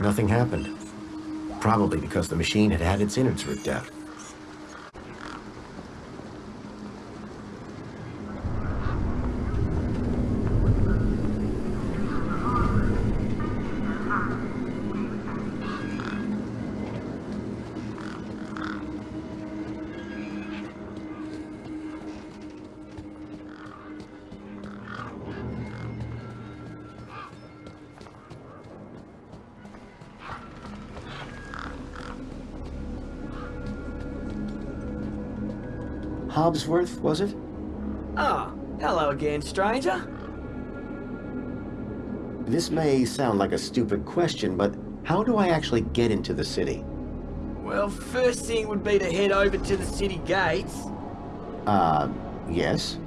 A: Nothing happened. Probably because the machine had had its innards ripped out. Hobbsworth, was it?
P: Ah, hello again, stranger.
A: This may sound like a stupid question, but how do I actually get into the city?
P: Well, first thing would be to head over to the city gates.
A: Uh, yes?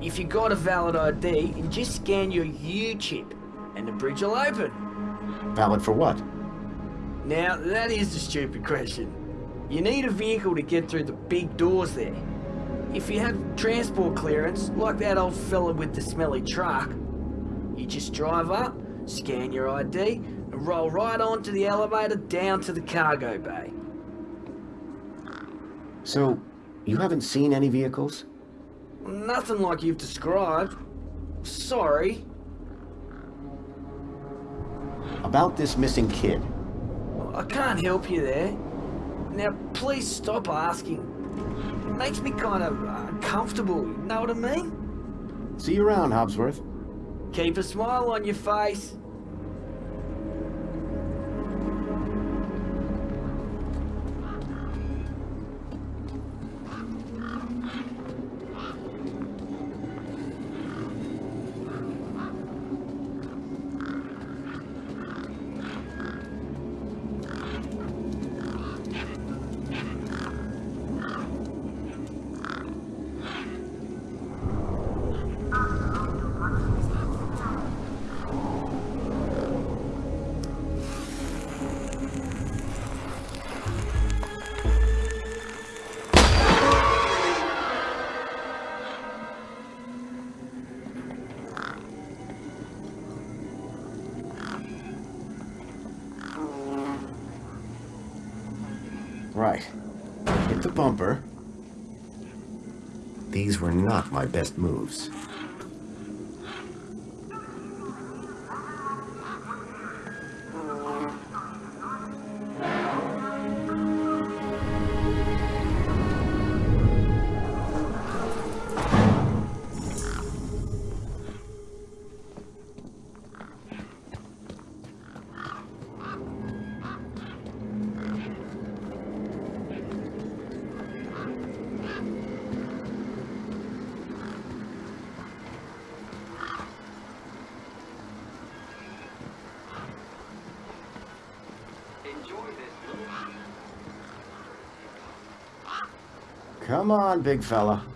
P: If you got a valid ID, and just scan your U-chip, and the bridge will open.
A: Valid for what?
P: Now, that is a stupid question. You need a vehicle to get through the big doors there. If you have transport clearance, like that old fella with the smelly truck, you just drive up, scan your ID, and roll right onto the elevator down to the cargo bay.
A: So, you haven't seen any vehicles?
P: Nothing like you've described. Sorry.
A: About this missing kid.
P: I can't help you there. Now, please stop asking. Makes me kind of uh, uncomfortable, you know what I mean?
A: See you around, Hobbsworth.
P: Keep a smile on your face.
A: Not my best moves. Come on, big fella.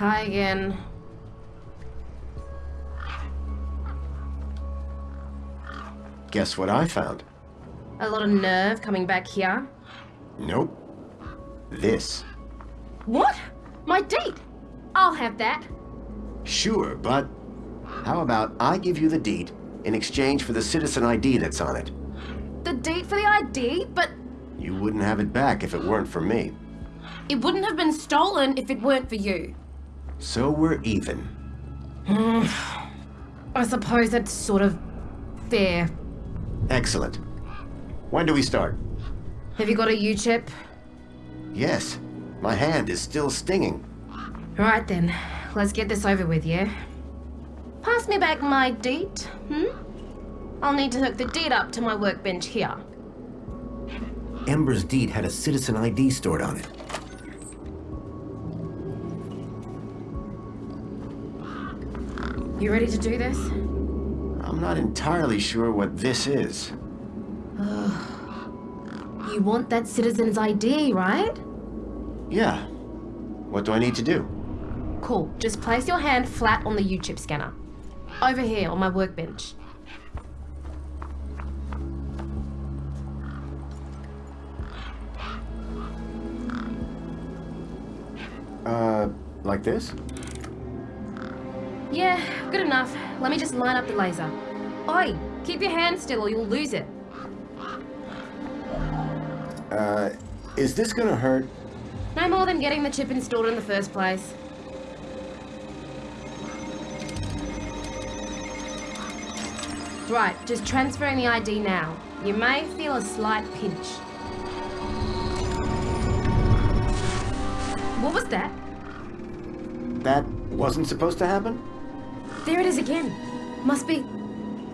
D: Hi again.
A: guess what I found?
D: A lot of nerve coming back here.
A: Nope. This.
D: What? My deet? I'll have that.
A: Sure, but how about I give you the deet in exchange for the citizen ID that's on it?
D: The deet for the ID, but
A: You wouldn't have it back if it weren't for me.
D: it wouldn't have been stolen if it weren't for you.
A: So we're even.
D: I suppose that's sort of fair.
A: Excellent. When do we start?
D: Have you got a U-chip?
A: Yes. My hand is still stinging.
D: Right then, let's get this over with, yeah? Pass me back my deet, hmm? I'll need to hook the deet up to my workbench here.
A: Ember's deet had a citizen ID stored on it.
D: You ready to do this?
A: I'm not entirely sure what this is.
D: you want that citizen's ID, right?
A: Yeah. What do I need to do?
D: Cool. Just place your hand flat on the U-chip scanner. Over here on my workbench.
E: Uh, like this?
D: Yeah, good enough. Let me just line up the laser. Oi, keep your hand still or you'll lose it.
E: Uh, is this gonna hurt?
D: No more than getting the chip installed in the first place. Right, just transferring the ID now. You may feel a slight pinch. What was that?
E: That wasn't supposed to happen?
D: There it is again. Must be...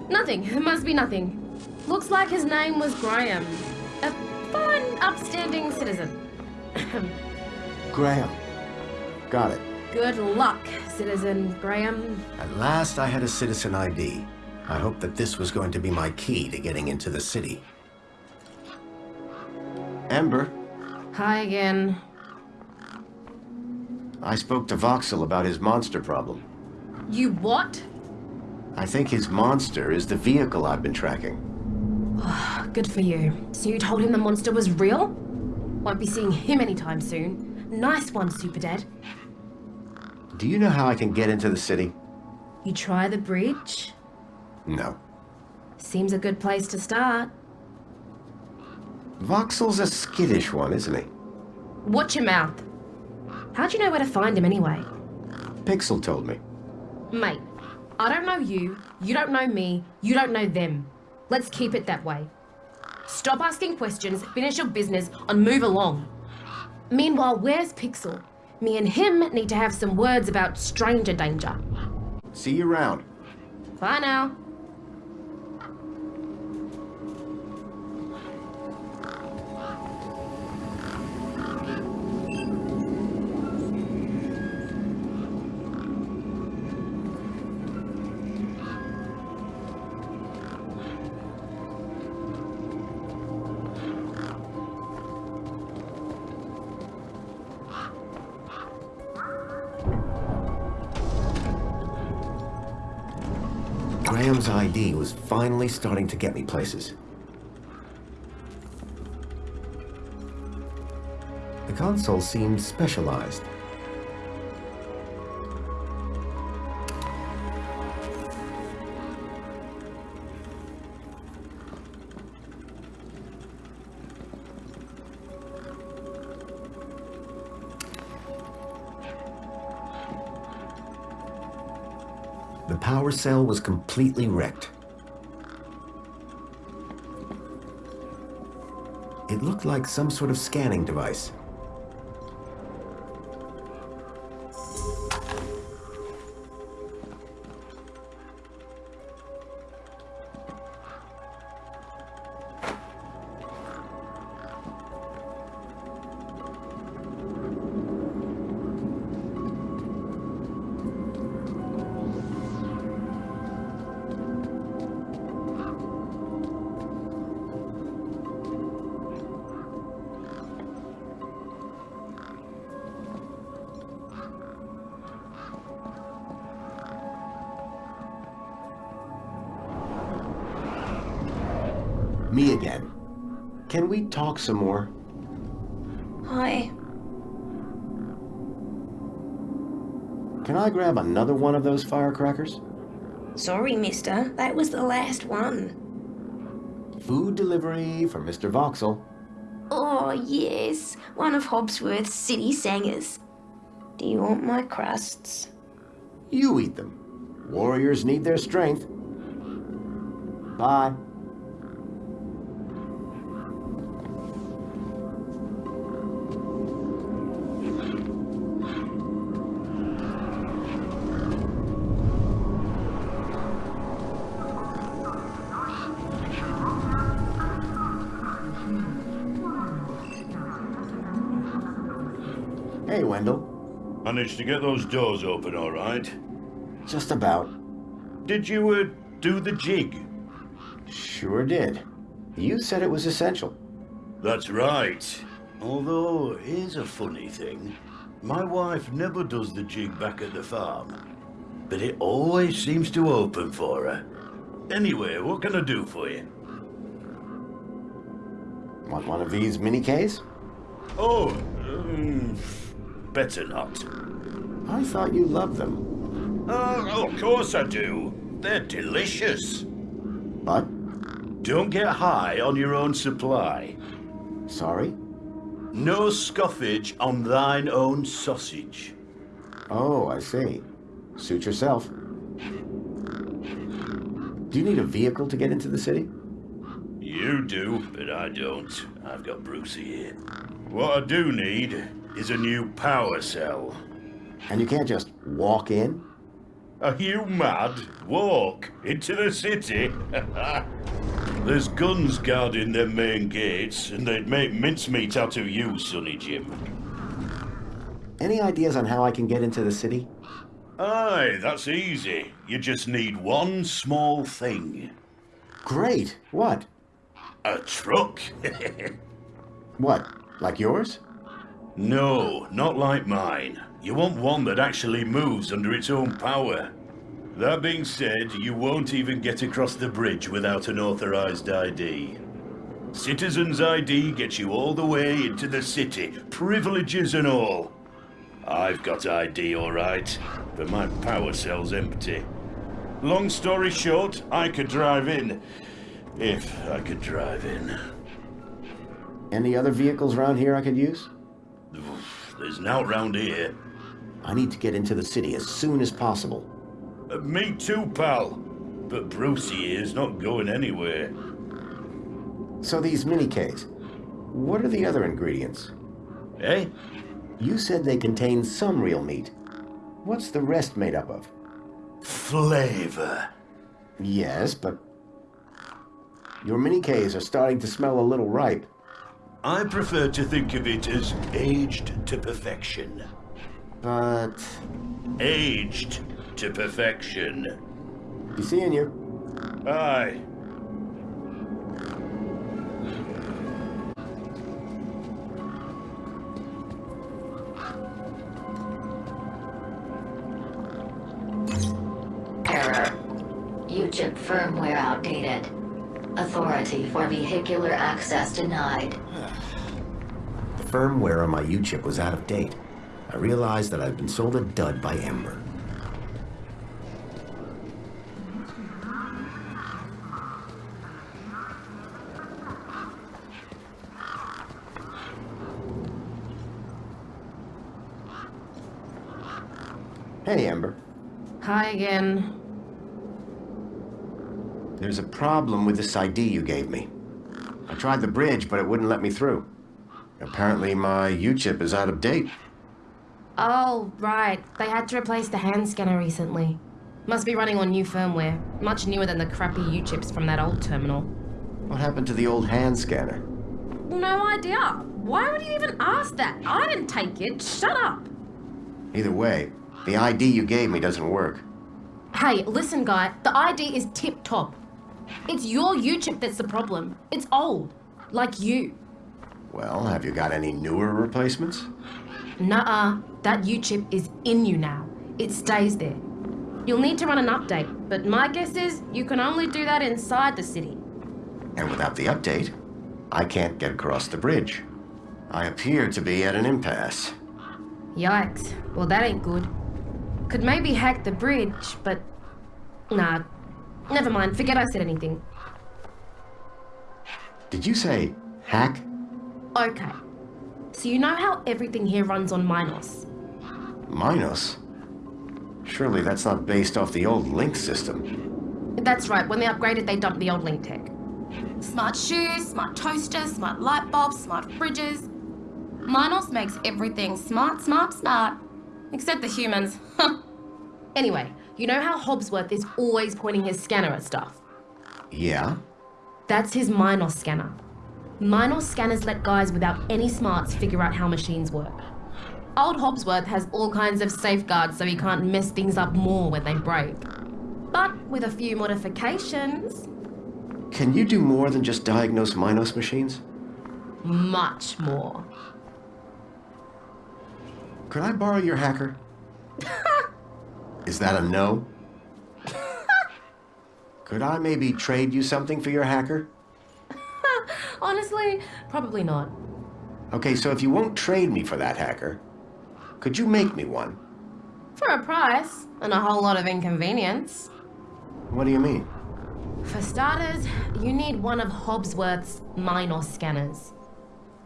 D: Nothing. It must be nothing. Looks like his name was Graham. A fine, upstanding citizen.
E: Graham. Got it.
D: Good luck, citizen Graham.
A: At last I had a citizen ID. I hoped that this was going to be my key to getting into the city.
E: Ember,
D: Hi again.
E: I spoke to Voxel about his monster problem.
D: You what?
E: I think his monster is the vehicle I've been tracking.
D: Ah, good for you. So you told him the monster was real? Won't be seeing him anytime soon. Nice one, Super Dad.
E: Do you know how I can get into the city?
D: You try the bridge?
E: No.
D: Seems a good place to start.
E: Voxel's a skittish one, isn't he?
D: Watch your mouth. How'd you know where to find him anyway?
E: Pixel told me.
D: Mate, I don't know you, you don't know me, you don't know them. Let's keep it that way. Stop asking questions, finish your business, and move along. Meanwhile, where's Pixel? Me and him need to have some words about stranger danger.
E: See you around.
D: Bye now.
A: Graham's ID was finally starting to get me places. The console seemed specialized. Power cell was completely wrecked. It looked like some sort of scanning device.
E: Another one of those firecrackers?
O: Sorry, mister. That was the last one.
E: Food delivery for Mr. Voxel.
O: Oh, yes. One of Hobbsworth's city singers. Do you want my crusts?
E: You eat them. Warriors need their strength. Bye.
J: Managed to get those doors open all right?
E: Just about.
J: Did you, uh, do the jig?
E: Sure did. You said it was essential.
J: That's right. Although, here's a funny thing. My wife never does the jig back at the farm. But it always seems to open for her. Anyway, what can I do for you?
E: Want one of these mini Ks?
J: Oh, um, better not.
A: I thought you loved them.
J: Oh, of course I do. They're delicious.
A: But?
J: Don't get high on your own supply.
A: Sorry?
J: No scoffage on thine own sausage.
A: Oh, I see. Suit yourself. Do you need a vehicle to get into the city?
J: You do, but I don't. I've got Brucey here. What I do need is a new power cell.
A: And you can't just walk in?
J: Are you mad? Walk into the city? There's guns guarding their main gates, and they'd make mincemeat out of you, Sonny Jim.
A: Any ideas on how I can get into the city?
J: Aye, that's easy. You just need one small thing.
A: Great. What?
J: A truck.
A: what? Like yours?
J: No, not like mine. You want one that actually moves under its own power. That being said, you won't even get across the bridge without an authorized ID. Citizen's ID gets you all the way into the city, privileges and all. I've got ID all right, but my power cell's empty. Long story short, I could drive in. If I could drive in.
A: Any other vehicles around here I could use?
J: There's now round here.
A: I need to get into the city as soon as possible.
J: Uh, me too, pal. But Brucey is not going anywhere.
A: So these mini-Ks, what are the other ingredients?
J: Eh?
A: You said they contain some real meat. What's the rest made up of?
J: Flavor.
A: Yes, but... Your mini-Ks are starting to smell a little ripe.
J: I prefer to think of it as aged to perfection.
A: But...
J: Aged to perfection.
A: Be seeing you.
J: Aye.
F: Error. UChip firmware outdated. Authority for vehicular access denied.
A: Firmware on my U-chip was out of date. I realized that I'd been sold a dud by Ember. Hey, Ember.
D: Hi again.
A: There's a problem with this ID you gave me. I tried the bridge, but it wouldn't let me through. Apparently my U-chip is out of date.
D: Oh, right. They had to replace the hand scanner recently. Must be running on new firmware. Much newer than the crappy U-chips from that old terminal.
A: What happened to the old hand scanner?
D: No idea. Why would you even ask that? I didn't take it. Shut up.
A: Either way, the ID you gave me doesn't work.
D: Hey, listen, guy. The ID is tip-top. It's your U-chip that's the problem. It's old. Like you.
A: Well, have you got any newer replacements?
D: Nuh-uh. That U-chip is in you now. It stays there. You'll need to run an update, but my guess is you can only do that inside the city.
A: And without the update, I can't get across the bridge. I appear to be at an impasse.
D: Yikes. Well, that ain't good. Could maybe hack the bridge, but... Nah. Never mind. Forget I said anything.
A: Did you say hack?
D: Okay. So you know how everything here runs on Minos?
A: Minos? Surely that's not based off the old LINC system.
D: That's right. When they upgraded, they dumped the old LINC tech. Smart shoes, smart toasters, smart light bulbs, smart fridges. Minos makes everything smart, smart, smart. Except the humans. anyway, you know how Hobbsworth is always pointing his scanner at stuff?
A: Yeah?
D: That's his Minos scanner. Minos scanners let guys without any smarts figure out how machines work. Old Hobbsworth has all kinds of safeguards so he can't mess things up more when they break. But with a few modifications...
A: Can you do more than just diagnose Minos machines?
D: Much more.
A: Could I borrow your hacker? Is that a no? Could I maybe trade you something for your hacker?
D: Honestly, probably not.
A: Okay, so if you won't trade me for that hacker, Could you make me one?
D: For a price, and a whole lot of inconvenience.
A: What do you mean?
D: For starters, you need one of Hobbsworth's Minos scanners.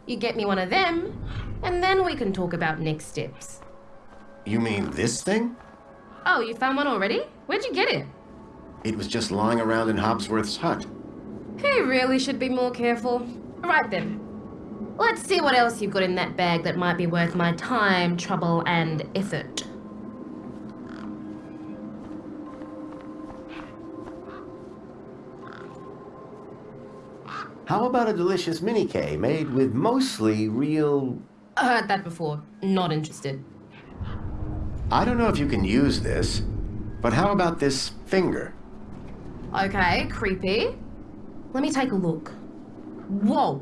D: You get me one of them, and then we can talk about next steps.
A: You mean this thing?
D: Oh, you found one already? Where'd you get it?
A: It was just lying around in Hobbsworth's hut.
D: He really should be more careful. Right then. Let's see what else you've got in that bag that might be worth my time, trouble, and effort.
A: How about a delicious mini K made with mostly real...
D: I heard that before. Not interested.
A: I don't know if you can use this, but how about this finger?
D: Okay, creepy. Let me take a look. Whoa.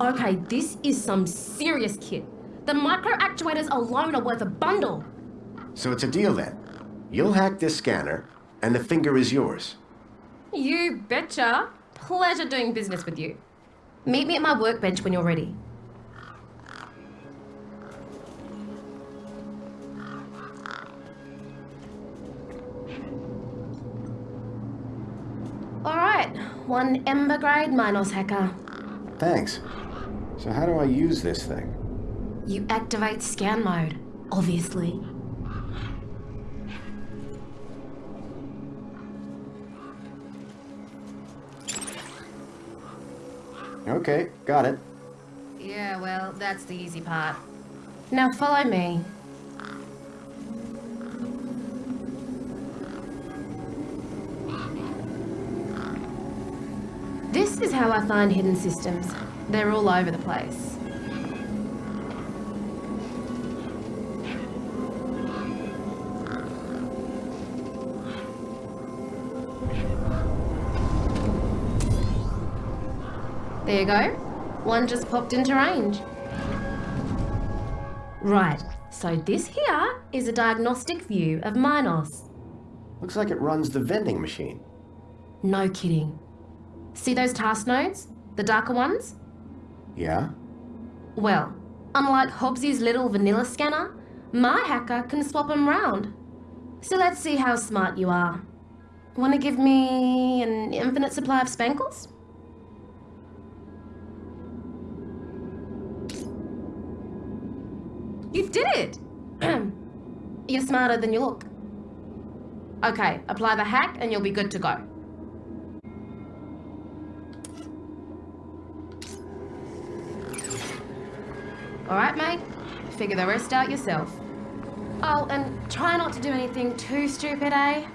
D: Okay, this is some serious kit. The micro actuators alone are worth a bundle.
A: So it's a deal then. You'll hack this scanner, and the finger is yours.
D: You betcha. Pleasure doing business with you. Meet me at my workbench when you're ready. Alright, one Ember grade Minos hacker.
A: Thanks. So how do I use this thing?
D: You activate scan mode, obviously.
A: Okay, got it.
D: Yeah, well, that's the easy part. Now follow me. This is how I find hidden systems. They're all over the place. There you go. One just popped into range. Right, so this here is a diagnostic view of Minos.
A: Looks like it runs the vending machine.
D: No kidding. See those task nodes? The darker ones?
A: Yeah?
D: Well, unlike Hobbsy's little vanilla scanner, my hacker can swap them round. So let's see how smart you are. Want to give me an infinite supply of spankles? You did it! You're smarter than you look. Okay, apply the hack and you'll be good to go. Alright, mate. Figure the rest out yourself. Oh, and try not to do anything too stupid, eh?